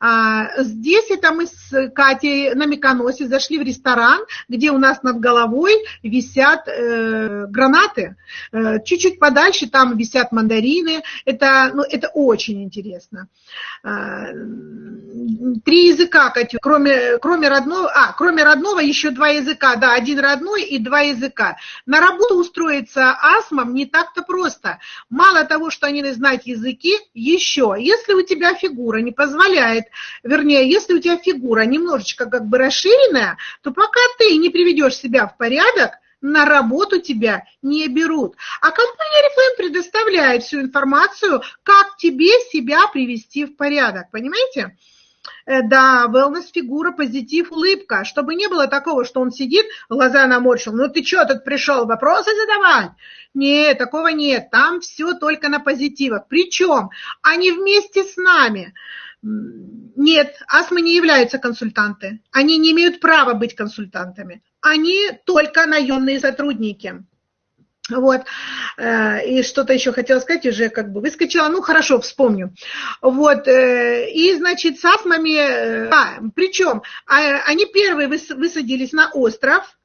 А, здесь здесь это мы с Катей на Миконосе зашли в ресторан, где у нас над головой висят э, гранаты. Э, чуть-чуть подальше там висят мандарины. Это, ну, это очень интересно. Э, три языка, Катю, кроме, кроме родного, а, кроме родного еще два языка, да, один родной и два языка. На работу устроиться асмам не так-то просто. Мало того, что они знать языки, еще, если у тебя фигура не позволяет, вернее, если у тебя фигура немножечко как бы расширенная, то пока ты не приведешь себя в порядок, на работу тебя не берут. А компания Reflame предоставляет всю информацию, как тебе себя привести в порядок, понимаете? Э, да, wellness фигура, позитив, улыбка, чтобы не было такого, что он сидит, глаза наморщил, ну ты что тут пришел, вопросы задавать? Нет, такого нет, там все только на позитивах. Причем они вместе с нами. Нет, астмы не являются консультанты. Они не имеют права быть консультантами. Они только наемные сотрудники. Вот, э, и что-то еще хотела сказать, уже как бы выскочила, ну хорошо, вспомню. Вот, э, и значит, с астмами, э, а, причем а, они первые высадились на остров,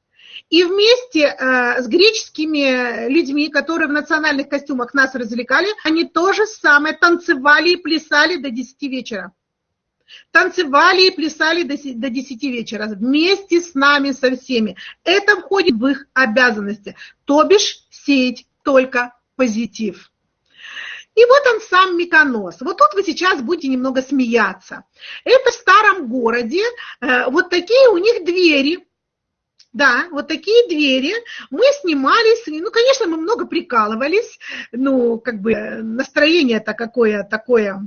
и вместе с греческими людьми, которые в национальных костюмах нас развлекали, они тоже самое танцевали и плясали до 10 вечера танцевали и плясали до, до 10 вечера вместе с нами, со всеми. Это входит в их обязанности, то бишь сеять только позитив. И вот он сам Миконос. Вот тут вы сейчас будете немного смеяться. Это в старом городе, э, вот такие у них двери, да, вот такие двери. Мы снимались, ну, конечно, мы много прикалывались, ну, как бы настроение-то какое такое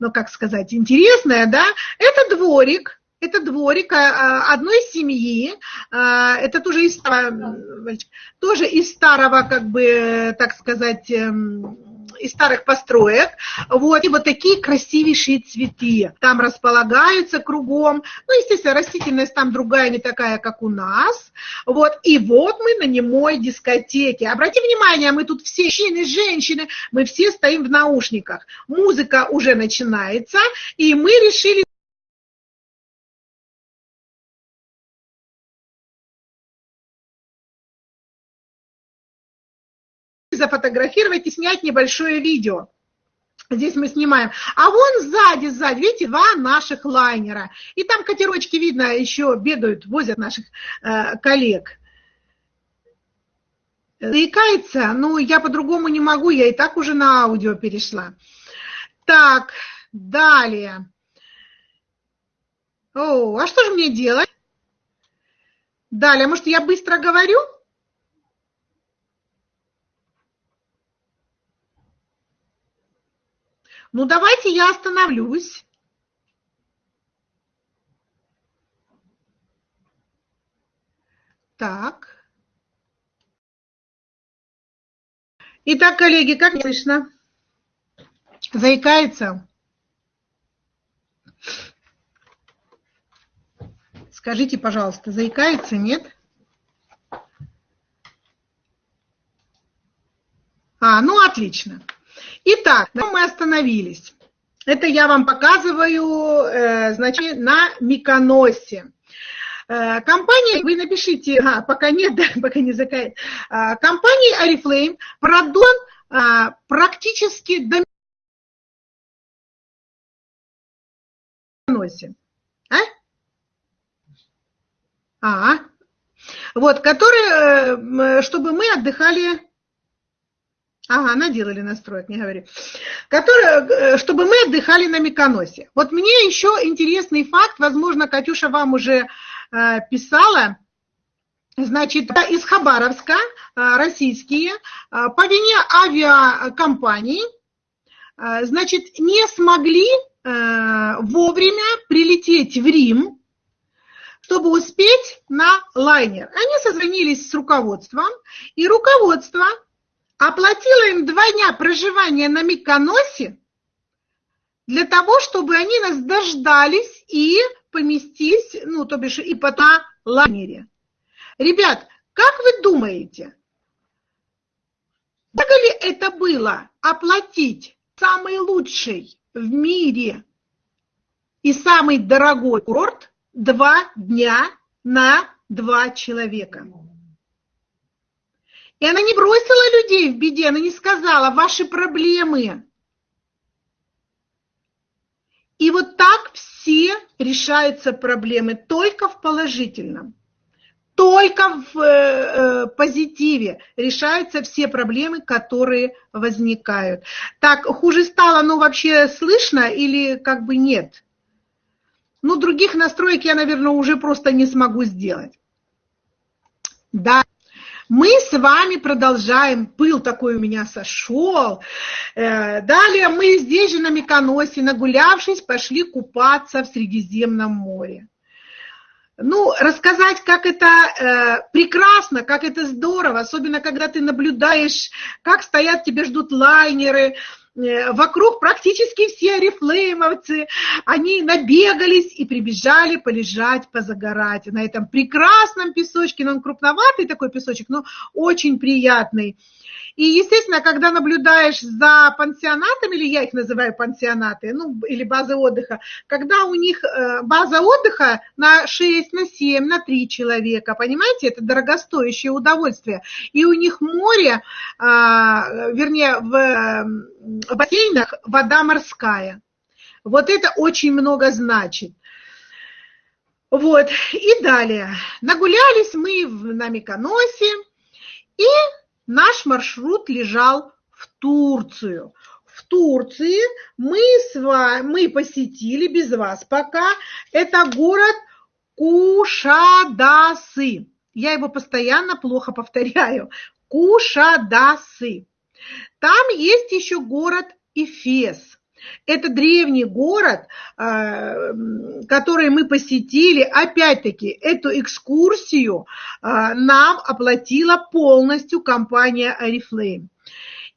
ну, как сказать, интересное, да, это дворик, это дворик а, одной семьи, а, это тоже из, тоже из старого, как бы, так сказать, эм, из старых построек. Вот, и вот такие красивейшие цветы там располагаются кругом. Ну, естественно, растительность там другая, не такая, как у нас. Вот, и вот мы на немой дискотеке. Обрати внимание, мы тут все мужчины, женщины, мы все стоим в наушниках. Музыка уже начинается, и мы решили зафотографировать и снять небольшое видео. Здесь мы снимаем. А вон сзади, сзади, видите, два наших лайнера. И там катерочки, видно, еще бегают, возят наших э, коллег. Заикается? Ну, я по-другому не могу, я и так уже на аудио перешла. Так, далее. О, а что же мне делать? Далее, может, я быстро говорю? Ну, давайте я остановлюсь. Так. Итак, коллеги, как слышно? Заикается? Скажите, пожалуйста, заикается, нет? А, ну отлично. Итак, мы остановились. Это я вам показываю, э, значит, на Миконосе. Э, компания, вы напишите, а, пока нет, да, пока не закает. А, компания Oriflame продан а, практически до Миконосе. А? А, вот, которые, э, чтобы мы отдыхали Ага, наделали настроек, не говори. Которые, э, чтобы мы отдыхали на Миконосе. Вот мне еще интересный факт, возможно, Катюша вам уже э, писала. Значит, из Хабаровска э, российские э, по вине авиакомпаний э, значит, не смогли э, вовремя прилететь в Рим, чтобы успеть на лайнер. Они созвонились с руководством, и руководство оплатила им два дня проживания на Миконосе для того, чтобы они нас дождались и поместились, ну, то бишь, и по на лайнере. Ребят, как вы думаете, дорого ли это было оплатить самый лучший в мире и самый дорогой курорт – два дня на два человека. И она не бросила людей в беде, она не сказала «ваши проблемы». И вот так все решаются проблемы, только в положительном. Только в э, э, позитиве решаются все проблемы, которые возникают. Так, хуже стало, ну вообще слышно или как бы нет? Ну, других настроек я, наверное, уже просто не смогу сделать. Да. Мы с вами продолжаем. Пыл такой у меня сошел. Э, далее мы здесь же на Миконосе, нагулявшись, пошли купаться в Средиземном море. Ну, рассказать, как это э, прекрасно, как это здорово, особенно когда ты наблюдаешь, как стоят, тебя ждут лайнеры, вокруг практически все орифлеймовцы, они набегались и прибежали полежать, позагорать на этом прекрасном песочке, но он крупноватый такой песочек, но очень приятный. И, естественно, когда наблюдаешь за пансионатами, или я их называю пансионаты, ну, или базы отдыха, когда у них э, база отдыха на 6, на 7, на 3 человека, понимаете, это дорогостоящее удовольствие. И у них море, а, вернее, в бассейнах вода морская. Вот это очень много значит. Вот, и далее. Нагулялись мы на Миконосе, и наш маршрут лежал в Турцию. В Турции мы, с вами, мы посетили без вас пока. Это город Кушадасы. Я его постоянно плохо повторяю. Кушадасы. Там есть еще город Эфес. Это древний город, а, который мы посетили. Опять-таки, эту экскурсию а, нам оплатила полностью компания Oriflame.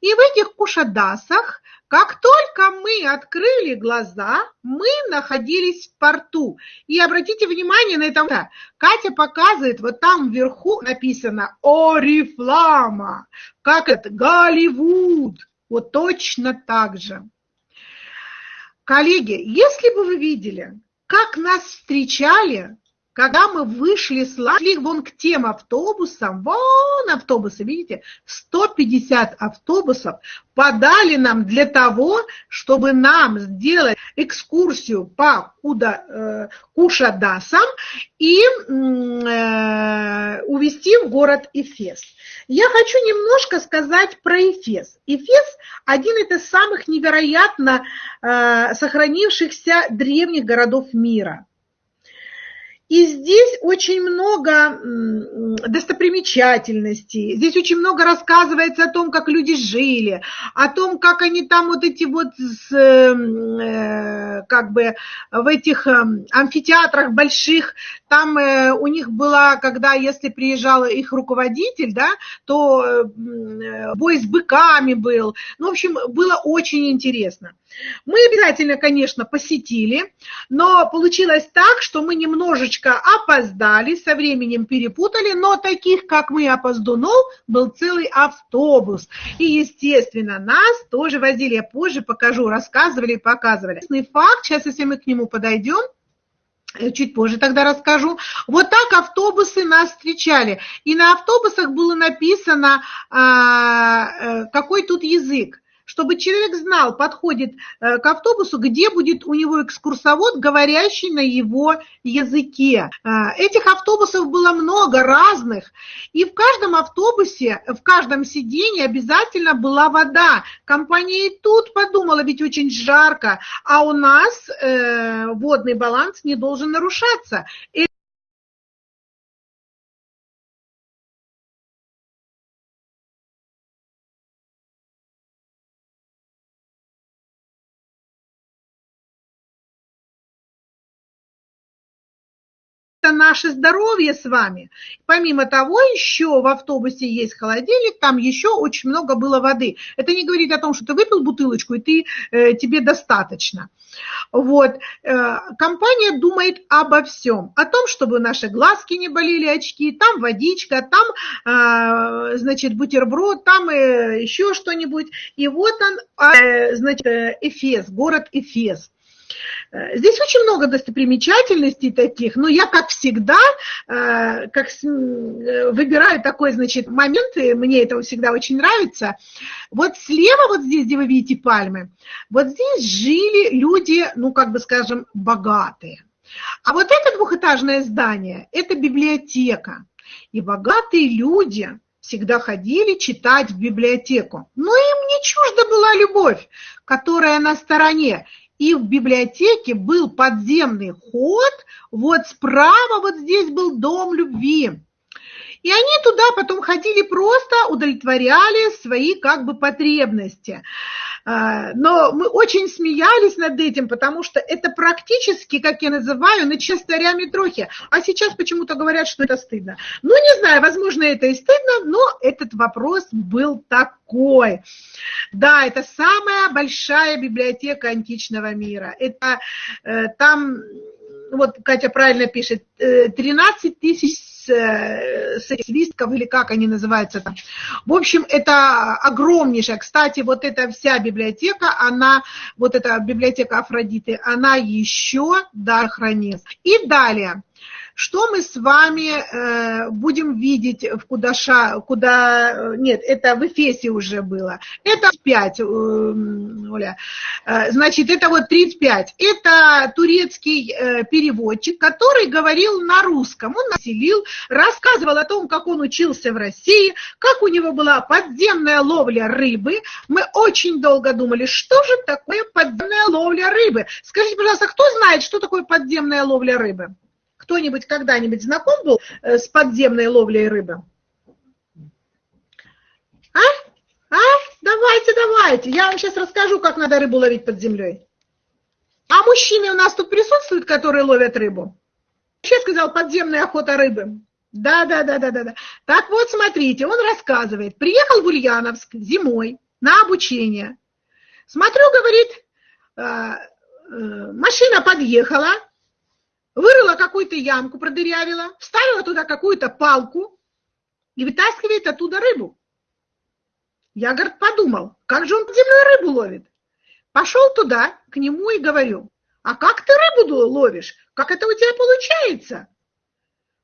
И в этих Кушадасах, как только мы открыли глаза, мы находились в порту. И обратите внимание на это. Катя показывает, вот там вверху написано Орифлама, как это, Голливуд. Вот точно так же. Коллеги, если бы вы видели, как нас встречали, когда мы вышли с шли вон к тем автобусам, вон автобусы, видите, 150 автобусов подали нам для того, чтобы нам сделать экскурсию по куда, э, Кушадасам и э, увезти в город Эфес. Я хочу немножко сказать про Эфес. Эфес – один из самых невероятно э, сохранившихся древних городов мира – и здесь очень много достопримечательностей, здесь очень много рассказывается о том, как люди жили, о том, как они там вот эти вот, с, э, как бы в этих эм, амфитеатрах больших, там э, у них была, когда, если приезжал их руководитель, да, то э, бой с быками был. Ну, в общем, было очень интересно. Мы обязательно, конечно, посетили, но получилось так, что мы немножечко опоздали, со временем перепутали, но таких, как мы, опоздунов, был целый автобус. И, естественно, нас тоже возили, я позже покажу, рассказывали, показывали. Факт, сейчас, если мы к нему подойдем, э, Чуть позже тогда расскажу. Вот так автобусы нас встречали. И на автобусах было написано, а, э, какой тут язык чтобы человек знал, подходит э, к автобусу, где будет у него экскурсовод, говорящий на его языке. Э, этих автобусов было много разных, и в каждом автобусе, в каждом сиденье обязательно была вода. Компания и тут подумала, ведь очень жарко, а у нас э, водный баланс не должен нарушаться. Наше здоровье с вами. Помимо того, еще в автобусе есть холодильник, там еще очень много было воды. Это не говорит о том, что ты выпил бутылочку, и ты, э, тебе достаточно. Вот. Э, компания думает обо всем. О том, чтобы наши глазки не болели, очки, там водичка, там, э, значит, бутерброд, там э, еще что-нибудь. И вот он, э, значит, Эфес, город Эфес. Э, здесь очень много достопримечательностей таких, но я, как всегда, э, как выбираю такой, значит, момент, и мне это всегда очень нравится. Вот слева, вот здесь, где вы видите пальмы, вот здесь жили люди, ну, как бы скажем, богатые. А вот это двухэтажное здание – это библиотека. И богатые люди всегда ходили читать в библиотеку. Но им не чужда была любовь, которая на стороне. И в библиотеке был подземный ход, вот справа вот здесь был дом любви. И они туда потом ходили просто, удовлетворяли свои как бы потребности. А, но мы очень смеялись над этим, потому что это практически, как я называю, на частаря Митрохи. А сейчас почему-то говорят, что это стыдно. Ну, не знаю, возможно, это и стыдно, но этот вопрос был такой. Да, это самая большая библиотека античного мира. Это э, там вот Катя правильно пишет, 13 э, тысяч э, свистков или как они называются там. В общем, это огромнейшая. Кстати, вот эта вся библиотека, она, вот эта библиотека Афродиты, она еще да, хранится. И далее. Что мы с вами э, будем видеть в Кудаша, куда, нет, это в Эфесе уже было. Это 5, э, Оля. Э, значит, это вот 35. Это турецкий э, переводчик, который говорил на русском. Он населил, рассказывал о том, как он учился в России, как у него была подземная ловля рыбы. Мы очень долго думали, что же такое подземная ловля рыбы. Скажите, пожалуйста, кто знает, что такое подземная ловля рыбы? Кто-нибудь когда-нибудь знаком был э, с подземной ловлей рыбы? А? А? Давайте, давайте. Я вам сейчас расскажу, как надо рыбу ловить под землей. А мужчины у нас тут присутствуют, которые ловят рыбу? Сейчас сказал подземная охота рыбы. Да, да, да, да, да, да. Так вот, смотрите, он рассказывает. Приехал в Ульяновск зимой на обучение. Смотрю, говорит, э, э, машина подъехала, вырыла какую-то ямку, продырявила, вставила туда какую-то палку и вытаскивает оттуда рыбу. Я, говорит, подумал, как же он под землей рыбу ловит? Пошел туда, к нему и говорю, а как ты рыбу ловишь? Как это у тебя получается?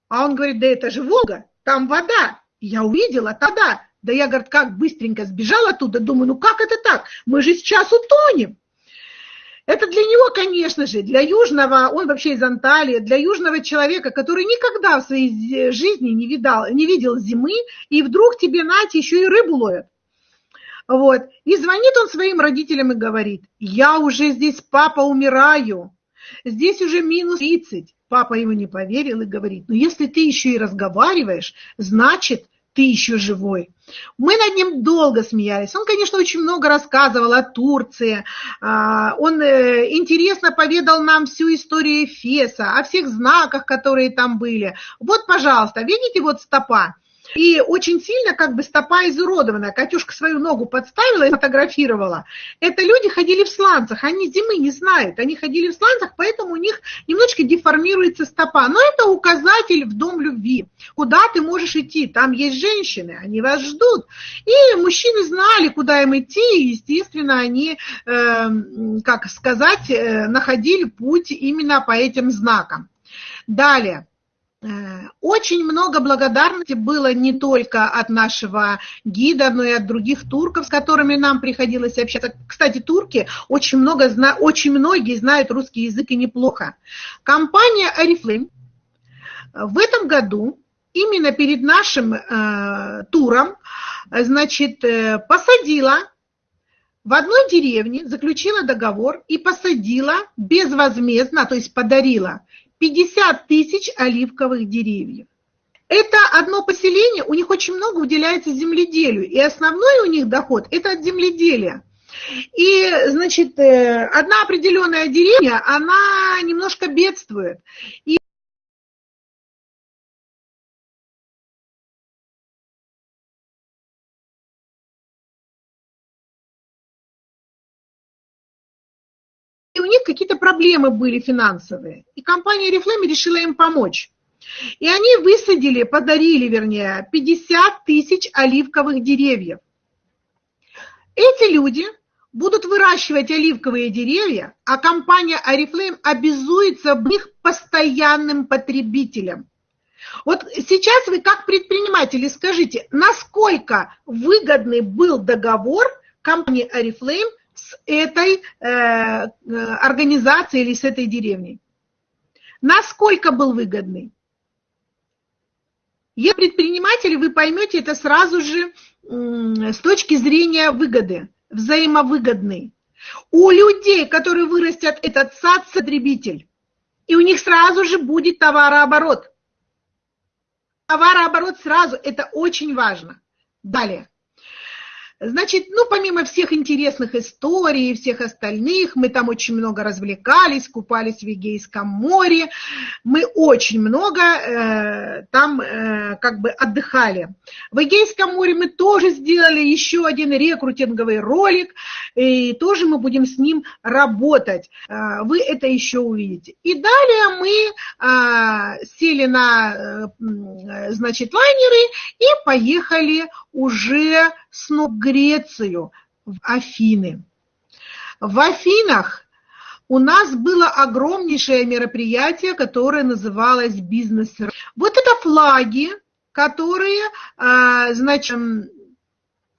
А он говорит, да это же Волга, там вода. Я увидела тогда. Да я, говорит, как быстренько сбежала оттуда, думаю, ну как это так? Мы же сейчас утонем. Это для него, конечно же, для южного, он вообще из Анталии, для южного человека, который никогда в своей жизни не, видал, не видел зимы, и вдруг тебе, Нати, еще и рыбу ловят. Вот. И звонит он своим родителям и говорит, я уже здесь, папа, умираю, здесь уже минус 30. Папа ему не поверил и говорит, ну если ты еще и разговариваешь, значит, ты еще живой. Мы над ним долго смеялись. Он, конечно, очень много рассказывал о Турции. А, он э, интересно поведал нам всю историю Эфеса, о всех знаках, которые там были. Вот, пожалуйста, видите, вот стопа. И очень сильно как бы стопа изуродована. Катюшка свою ногу подставила и фотографировала. Это люди ходили в сланцах, они зимы не знают. Они ходили в сланцах, поэтому у них немножечко деформируется стопа. Но это указатель в дом любви. Куда ты можешь идти? Там есть женщины, они вас ждут. И мужчины знали, куда им идти, и, естественно, они, э, как сказать, э, находили путь именно по этим знакам. Далее. Э, очень много благодарности было не только от нашего гида, но и от других турков, с которыми нам приходилось общаться. Кстати, турки очень, много, очень многие знают русский язык и неплохо. Компания Oriflame в этом году именно перед нашим э, туром значит, э, посадила в одной деревне, заключила договор и посадила безвозмездно, то есть подарила 50 тысяч оливковых деревьев. Это одно поселение, у них очень много уделяется земледелию, и основной у них доход – это от земледелия. И, значит, э, одна определенная деревня, она немножко бедствует. И них какие-то проблемы были финансовые. И компания Reflame решила им помочь. И они высадили, подарили, вернее, 50 тысяч оливковых деревьев. Эти люди будут выращивать оливковые деревья, а компания Oriflame обязуется быть постоянным потребителем. Вот сейчас вы как предприниматели скажите, насколько выгодный был договор компании Oriflame с этой э, э, организацией или с этой деревней? Насколько был выгодный? Если предприниматели, вы поймете это сразу же с точки зрения выгоды, взаимовыгодный. У людей, которые вырастят этот сад, потребитель, и у них сразу же будет товарооборот. Товарооборот сразу, это очень важно. Далее. Значит, ну, помимо всех интересных историй и всех остальных, мы там очень много развлекались, купались в Егейском море, мы очень много э, там э, как бы отдыхали. В Егейском море мы тоже сделали еще один рекрутинговый ролик, и тоже мы будем с ним работать. Э, вы это еще увидите. И далее мы э, сели на, э, значит, лайнеры и поехали уже снова в Грецию, в Афины. В Афинах у нас было огромнейшее мероприятие, которое называлось «Бизнес». Вот это флаги, которые, а, значит,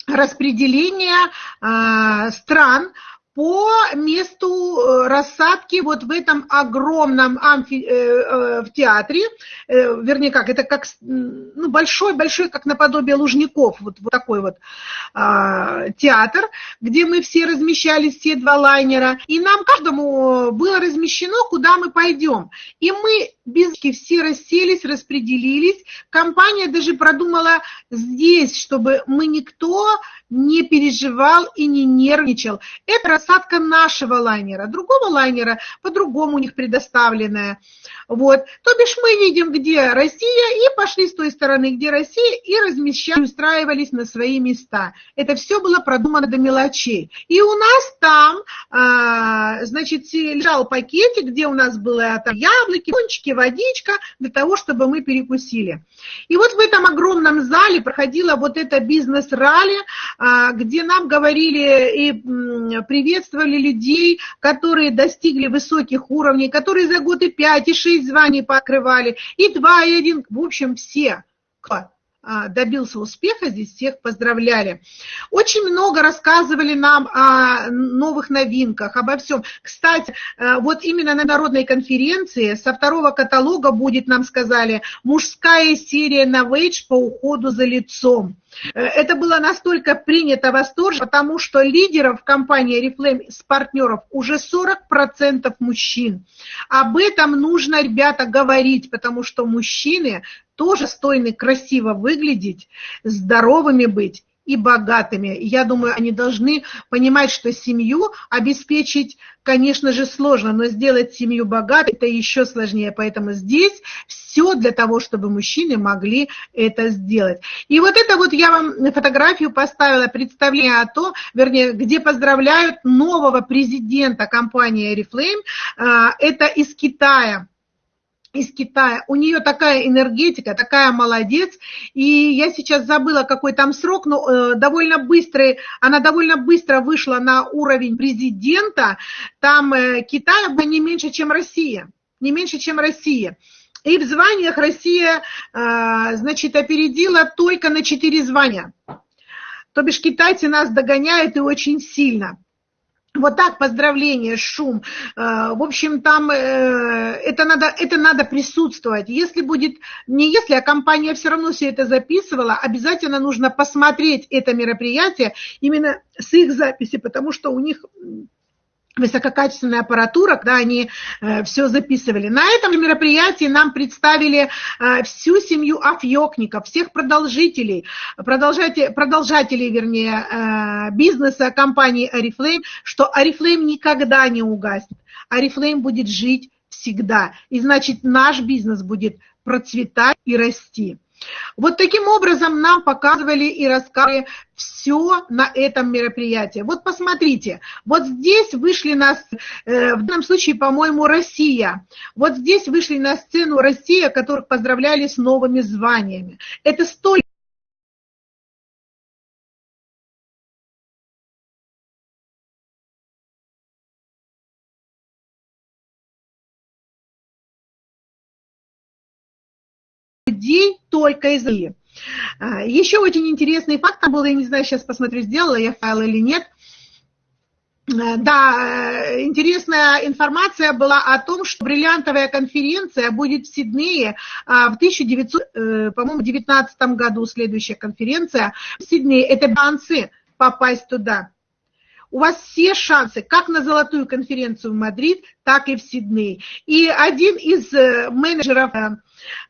распределение а, стран по месту э, рассадки вот в этом огромном амфи, э, э, в театре, э, вернее как, это как ну, большой-большой, как наподобие Лужников, вот, вот такой вот э, театр, где мы все размещались, все два лайнера, и нам каждому было размещено, куда мы пойдем. И мы без все расселись, распределились, компания даже продумала здесь, чтобы мы никто не переживал и не нервничал. Это рассадка нашего лайнера, другого лайнера по-другому у них предоставленная. Вот. То бишь мы видим, где Россия, и пошли с той стороны, где Россия, и размещали, устраивались на свои места. Это все было продумано до мелочей. И у нас там, а, значит, лежал пакетик, где у нас было там яблоки, пончики, водичка, для того, чтобы мы перекусили. И вот в этом огромном зале проходила вот эта бизнес-ралли, а, где нам говорили и приветствовали людей, которые достигли высоких уровней, которые за год и 5, и 6 званий покрывали, и 2, и 1, в общем, все, кто добился успеха, здесь всех поздравляли. Очень много рассказывали нам о новых новинках, обо всем. Кстати, э, вот именно на народной конференции со второго каталога будет, нам сказали, мужская серия на Novage по уходу за лицом. Э, это было настолько принято восторженно, потому что лидеров компании Reflame с партнеров уже 40% мужчин. Об этом нужно, ребята, говорить, потому что мужчины тоже стойны красиво выглядеть, здоровыми быть и богатыми. Я думаю, они должны понимать, что семью обеспечить, конечно же, сложно, но сделать семью богатой – это еще сложнее. Поэтому здесь все для того, чтобы мужчины могли это сделать. И вот это вот я вам фотографию поставила, представление о том, вернее, где поздравляют нового президента компании Oriflame. А, это из Китая из Китая. У нее такая энергетика, такая молодец. И я сейчас забыла, какой там срок, но э, довольно быстрый, она довольно быстро вышла на уровень президента. Там э, Китай было не меньше, чем Россия. Не меньше, чем Россия. И в званиях Россия, э, значит, опередила только на 4 звания. То бишь китайцы нас догоняют и очень сильно. Вот так, поздравления, шум. Э, в общем, там э, это надо, это надо присутствовать. Если будет, не если, а компания все равно все это записывала, обязательно нужно посмотреть это мероприятие именно с их записи, потому что у них высококачественная аппаратура, когда они э, все записывали. На этом мероприятии нам представили э, всю семью афьокников, всех продолжителей, продолжателей, продолжателей вернее, э, бизнеса компании Oriflame, что Oriflame никогда не угаснет. Oriflame будет жить всегда. И значит, наш бизнес будет процветать и расти. Вот таким образом нам показывали и рассказывали все на этом мероприятии. Вот посмотрите, вот здесь вышли на, э, в данном случае, по-моему, Россия. Вот здесь вышли на сцену Россия, которых поздравляли с новыми званиями. Это столько людей, только из России. А, еще очень интересный факт там был, я не знаю, сейчас посмотрю, сделала я файл или нет. А, да, интересная информация была о том, что бриллиантовая конференция будет в Сиднее а, в 1919 э, году, следующая конференция в Сиднее. Это шансы попасть туда. У вас все шансы, как на золотую конференцию в Мадрид, так и в Сидней. И один из э, менеджеров э,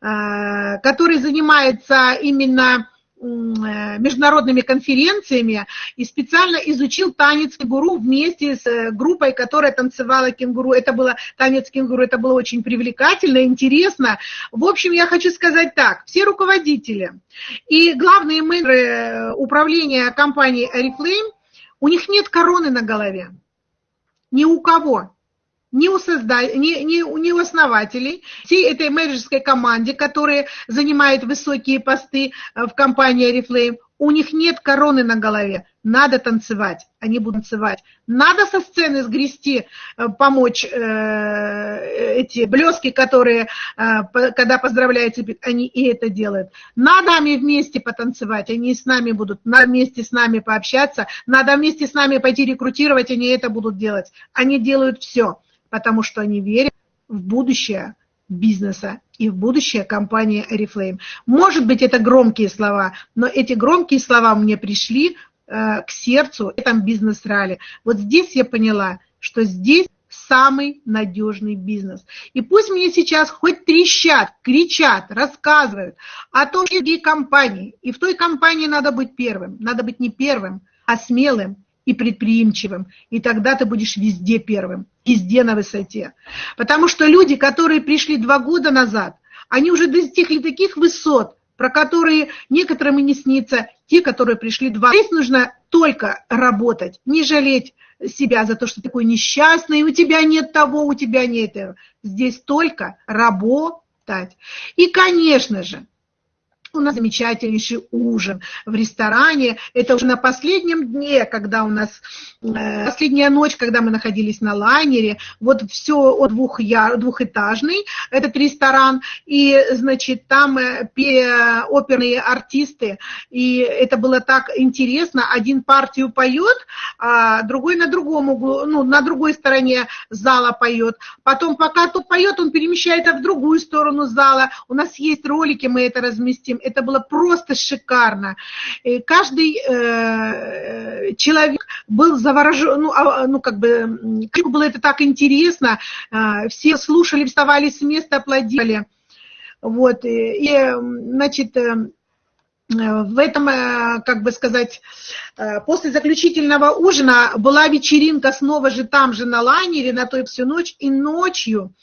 Э, который занимается именно международными конференциями и специально изучил танец кенгуру вместе с группой, которая танцевала кенгуру. Это было танец кенгуру, это было очень привлекательно, интересно. В общем, я хочу сказать так, все руководители и главные менеджеры управления компании Oriflame, у них нет короны на голове. Ни у кого ни у, созда... ни, ни, ни у основателей, всей этой менеджерской команде, которые занимают высокие посты э, в компании Oriflame, у них нет короны на голове. Надо танцевать, они будут танцевать. Надо со сцены сгрести, э, помочь э, эти блески, которые, э, когда поздравляют, они и это делают. Надо нами вместе потанцевать, они с нами будут, надо вместе с нами пообщаться, надо вместе с нами пойти рекрутировать, они это будут делать. Они делают все потому что они верят в будущее бизнеса и в будущее компании Oriflame. Может быть, это громкие слова, но эти громкие слова мне пришли э, к сердцу в этом бизнес-ралли. Вот здесь я поняла, что здесь самый надежный бизнес. И пусть мне сейчас хоть трещат, кричат, рассказывают о том, какие компании. И в той компании надо быть первым. Надо быть не первым, а смелым и предприимчивым. И тогда ты будешь везде первым везде на высоте. Потому что люди, которые пришли два года назад, они уже достигли таких высот, про которые некоторым и не снится, те, которые пришли два. Здесь нужно только работать, не жалеть себя за то, что ты такой несчастный, у тебя нет того, у тебя нет этого. Здесь только работать. И, конечно же, у нас замечательнейший ужин в ресторане. Это уже на последнем дне, когда у нас э, последняя ночь, когда мы находились на лайнере. Вот все двух двухэтажный этот ресторан. И, значит, там э, оперные артисты. И это было так интересно. Один партию поет, а другой на другом углу, ну, на другой стороне зала поет. Потом, пока тот поет, он перемещается в другую сторону зала. У нас есть ролики, мы это разместим это было просто шикарно. И каждый э, человек был заворожен, ну, а, ну как бы, было это так интересно, э, все слушали, вставали с места, аплодировали. Вот, и, и значит, э, в этом, э, как бы сказать, э, после заключительного ужина была вечеринка снова же там же на лайнере на той всю ночь, и ночью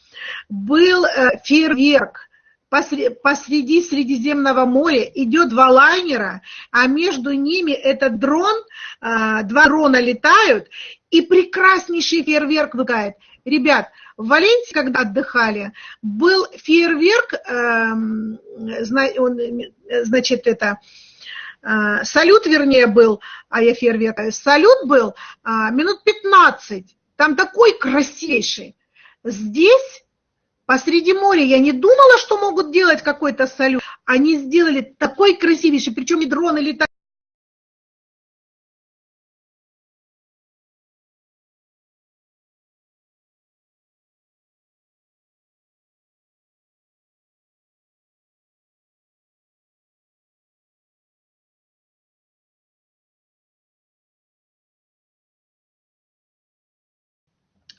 был фейерверк посреди Средиземного моря идет два лайнера, а между ними этот дрон, а, два дрона летают, и прекраснейший фейерверк выгает. Ребят, в Валенсии, когда отдыхали, был фейерверк, эм, значит, это, э, салют, вернее, был, а я фейерверк, салют был а, минут 15, там такой красивейший. Здесь Посреди моря я не думала, что могут делать какой-то салют. Они сделали такой красивейший, причем и дроны летают.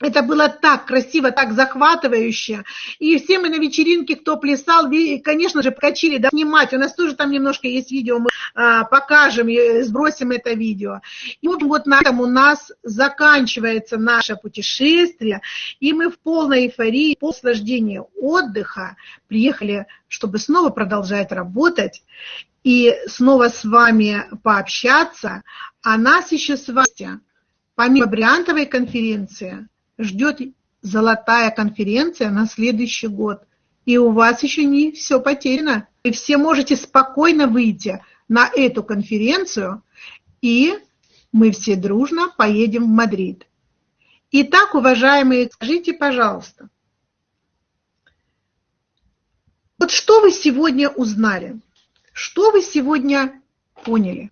Это было так красиво, так захватывающе. И все мы на вечеринке, кто плясал, конечно же, покачили, да, снимать. У нас тоже там немножко есть видео, мы а, покажем, сбросим это видео. И вот, вот на этом у нас заканчивается наше путешествие, и мы в полной эйфории, по наслаждению отдыха приехали, чтобы снова продолжать работать и снова с вами пообщаться. А нас еще с вами, помимо бриллиантовой конференции, ждет золотая конференция на следующий год. И у вас еще не все потеряно. Вы все можете спокойно выйти на эту конференцию, и мы все дружно поедем в Мадрид. Итак, уважаемые, скажите, пожалуйста, вот Что вы сегодня узнали? Что вы сегодня поняли?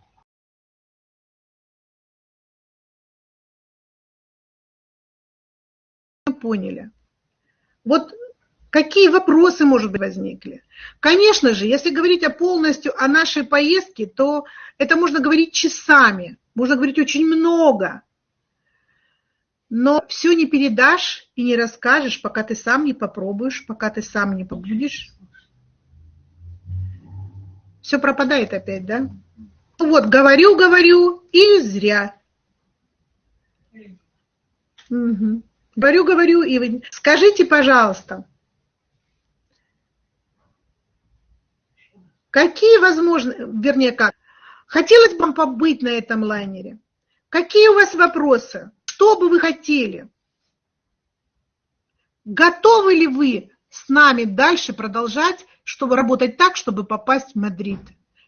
Поняли. Вот какие вопросы, может быть, возникли? Конечно же, если говорить о полностью о нашей поездке, то это можно говорить часами, можно говорить очень много. Но все не передашь и не расскажешь, пока ты сам не попробуешь, пока ты сам не побудешь. Все пропадает опять, да? Вот, говорю, говорю, и зря. Угу. Говорю, говорю, и вы... Скажите, пожалуйста, какие возможны, вернее, как, хотелось бы вам побыть на этом лайнере? Какие у вас вопросы? Что бы вы хотели? Готовы ли вы с нами дальше продолжать, чтобы работать так, чтобы попасть в Мадрид?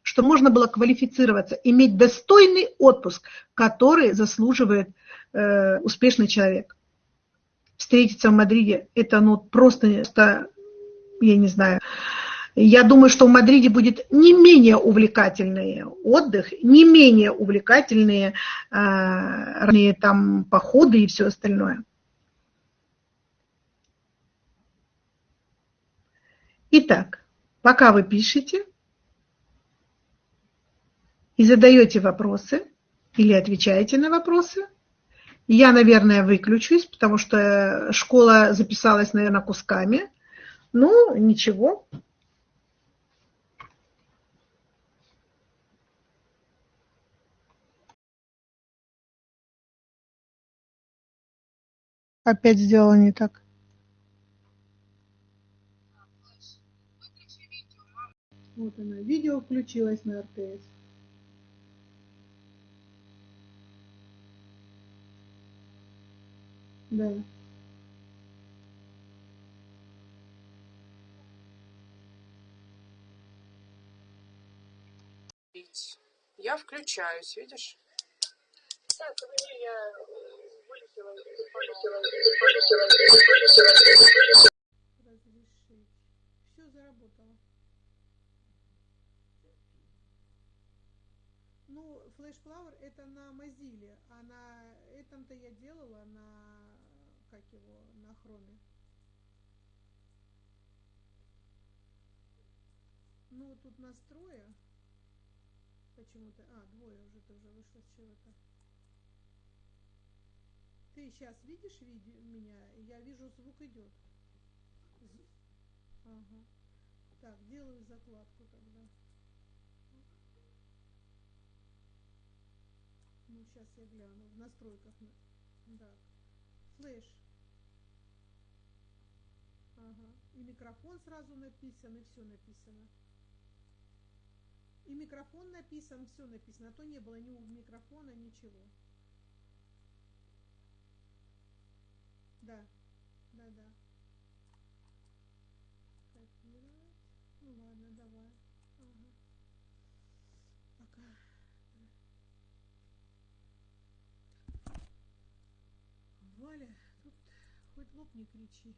Чтобы можно было квалифицироваться, иметь достойный отпуск, который заслуживает э, успешный человек. Встретиться в Мадриде, это ну, просто, я не знаю, я думаю, что в Мадриде будет не менее увлекательный отдых, не менее увлекательные э, там походы и все остальное. Итак, пока вы пишете и задаете вопросы или отвечаете на вопросы, я, наверное, выключусь, потому что школа записалась, наверное, кусками. Ну, ничего. Опять сделала не так. Вот она, видео включилось на РТС. Да. Я включаюсь, видишь? Так, я Разрешить. Все заработало. Ну, Flash Flower это на Mozilla, а на этом-то я делала на, его, на хроме. Ну, тут настроя почему-то, а, двое уже тоже вышло с чего-то. Ты сейчас видишь видео меня? Я вижу, звук идет. Ага. Так, делаю закладку тогда. Ну, сейчас я гляну. В настройках. Да. Флэш. Ага. И микрофон сразу написан, и все написано. И микрофон написан, все написано. А то не было ни микрофона, ничего. Да, да, да. Копировать. Ну ладно, давай. Ага. Пока. Валя, тут хоть лоб не кричи.